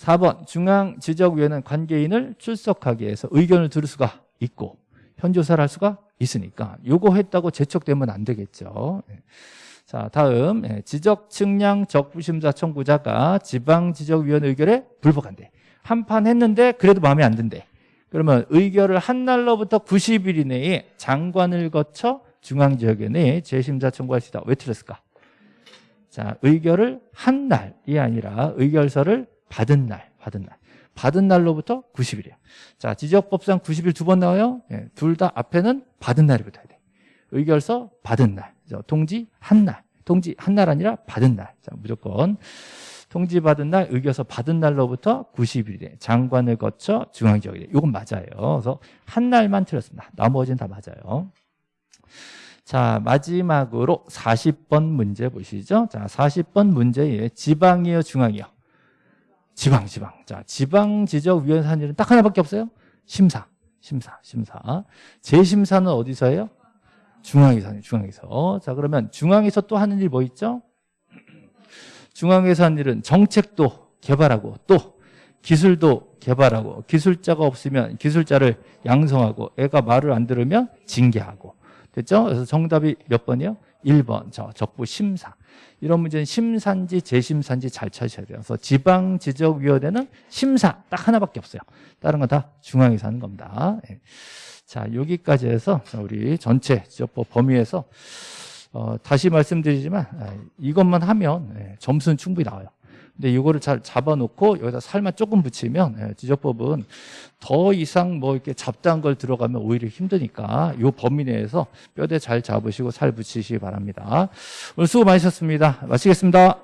예. 4번 중앙지적위원회는 관계인을 출석하게 해서 의견을 들을 수가 있고 현조사를 할 수가 있으니까 요거 했다고 제척되면 안 되겠죠. 예. 자 다음 예, 지적 측량 적부심사 청구자가 지방지적위원회 의결에 불복한대. 한 판 했는데 그래도 마음에 안 든대. 그러면 의결을 한 날로부터 90일 이내에 장관을 거쳐 중앙지역위원회에 재심사 청구할 수 있다. 왜 틀렸을까? 자 의결을 한 날이 아니라 의결서를 받은 날, 받은 날. 받은 날로부터 90일이에요. 자, 지적법상 90일 두 번 나와요. 예, 둘 다 앞에는 받은 날이 붙어야 돼. 의결서 받은 날. 통지 한 날. 통지 한 날 아니라 받은 날. 자, 무조건 통지 받은 날, 의결서 받은 날로부터 90일에 장관을 거쳐 중앙지역에. 이건 맞아요. 그래서 한 날만 틀렸습니다. 나머지는 다 맞아요. 자, 마지막으로 40번 문제 보시죠. 자, 40번 문제에 지방이요, 중앙이요. 지방, 지방. 자, 지방 지적 위원회 한 일은 딱 하나밖에 없어요. 심사, 심사, 심사. 재심사는 어디서 해요? 중앙에서 하는 중앙에서. 자, 그러면 중앙에서 또 하는 일 뭐 있죠? 중앙에서 하는 일은 정책도 개발하고 또 기술도 개발하고 기술자가 없으면 기술자를 양성하고 애가 말을 안 들으면 징계하고 됐죠? 그래서 정답이 몇 번이요? 1번 저 적부 심사. 이런 문제는 심사인지 재심사인지 잘 찾으셔야 돼요. 그래서 지방지적위원회는 심사 딱 하나밖에 없어요. 다른 건 다 중앙에서 하는 겁니다. 예. 자 여기까지 해서 우리 전체 지적법 범위에서 어, 다시 말씀드리지만 아, 이것만 하면 예, 점수는 충분히 나와요 근데 이거를 잘 잡아놓고 여기다 살만 조금 붙이면 예, 지적법은 더 이상 뭐 이렇게 잡다한 걸 들어가면 오히려 힘드니까 이 범위 내에서 뼈대 잘 잡으시고 살 붙이시기 바랍니다. 오늘 수고 많으셨습니다. 마치겠습니다.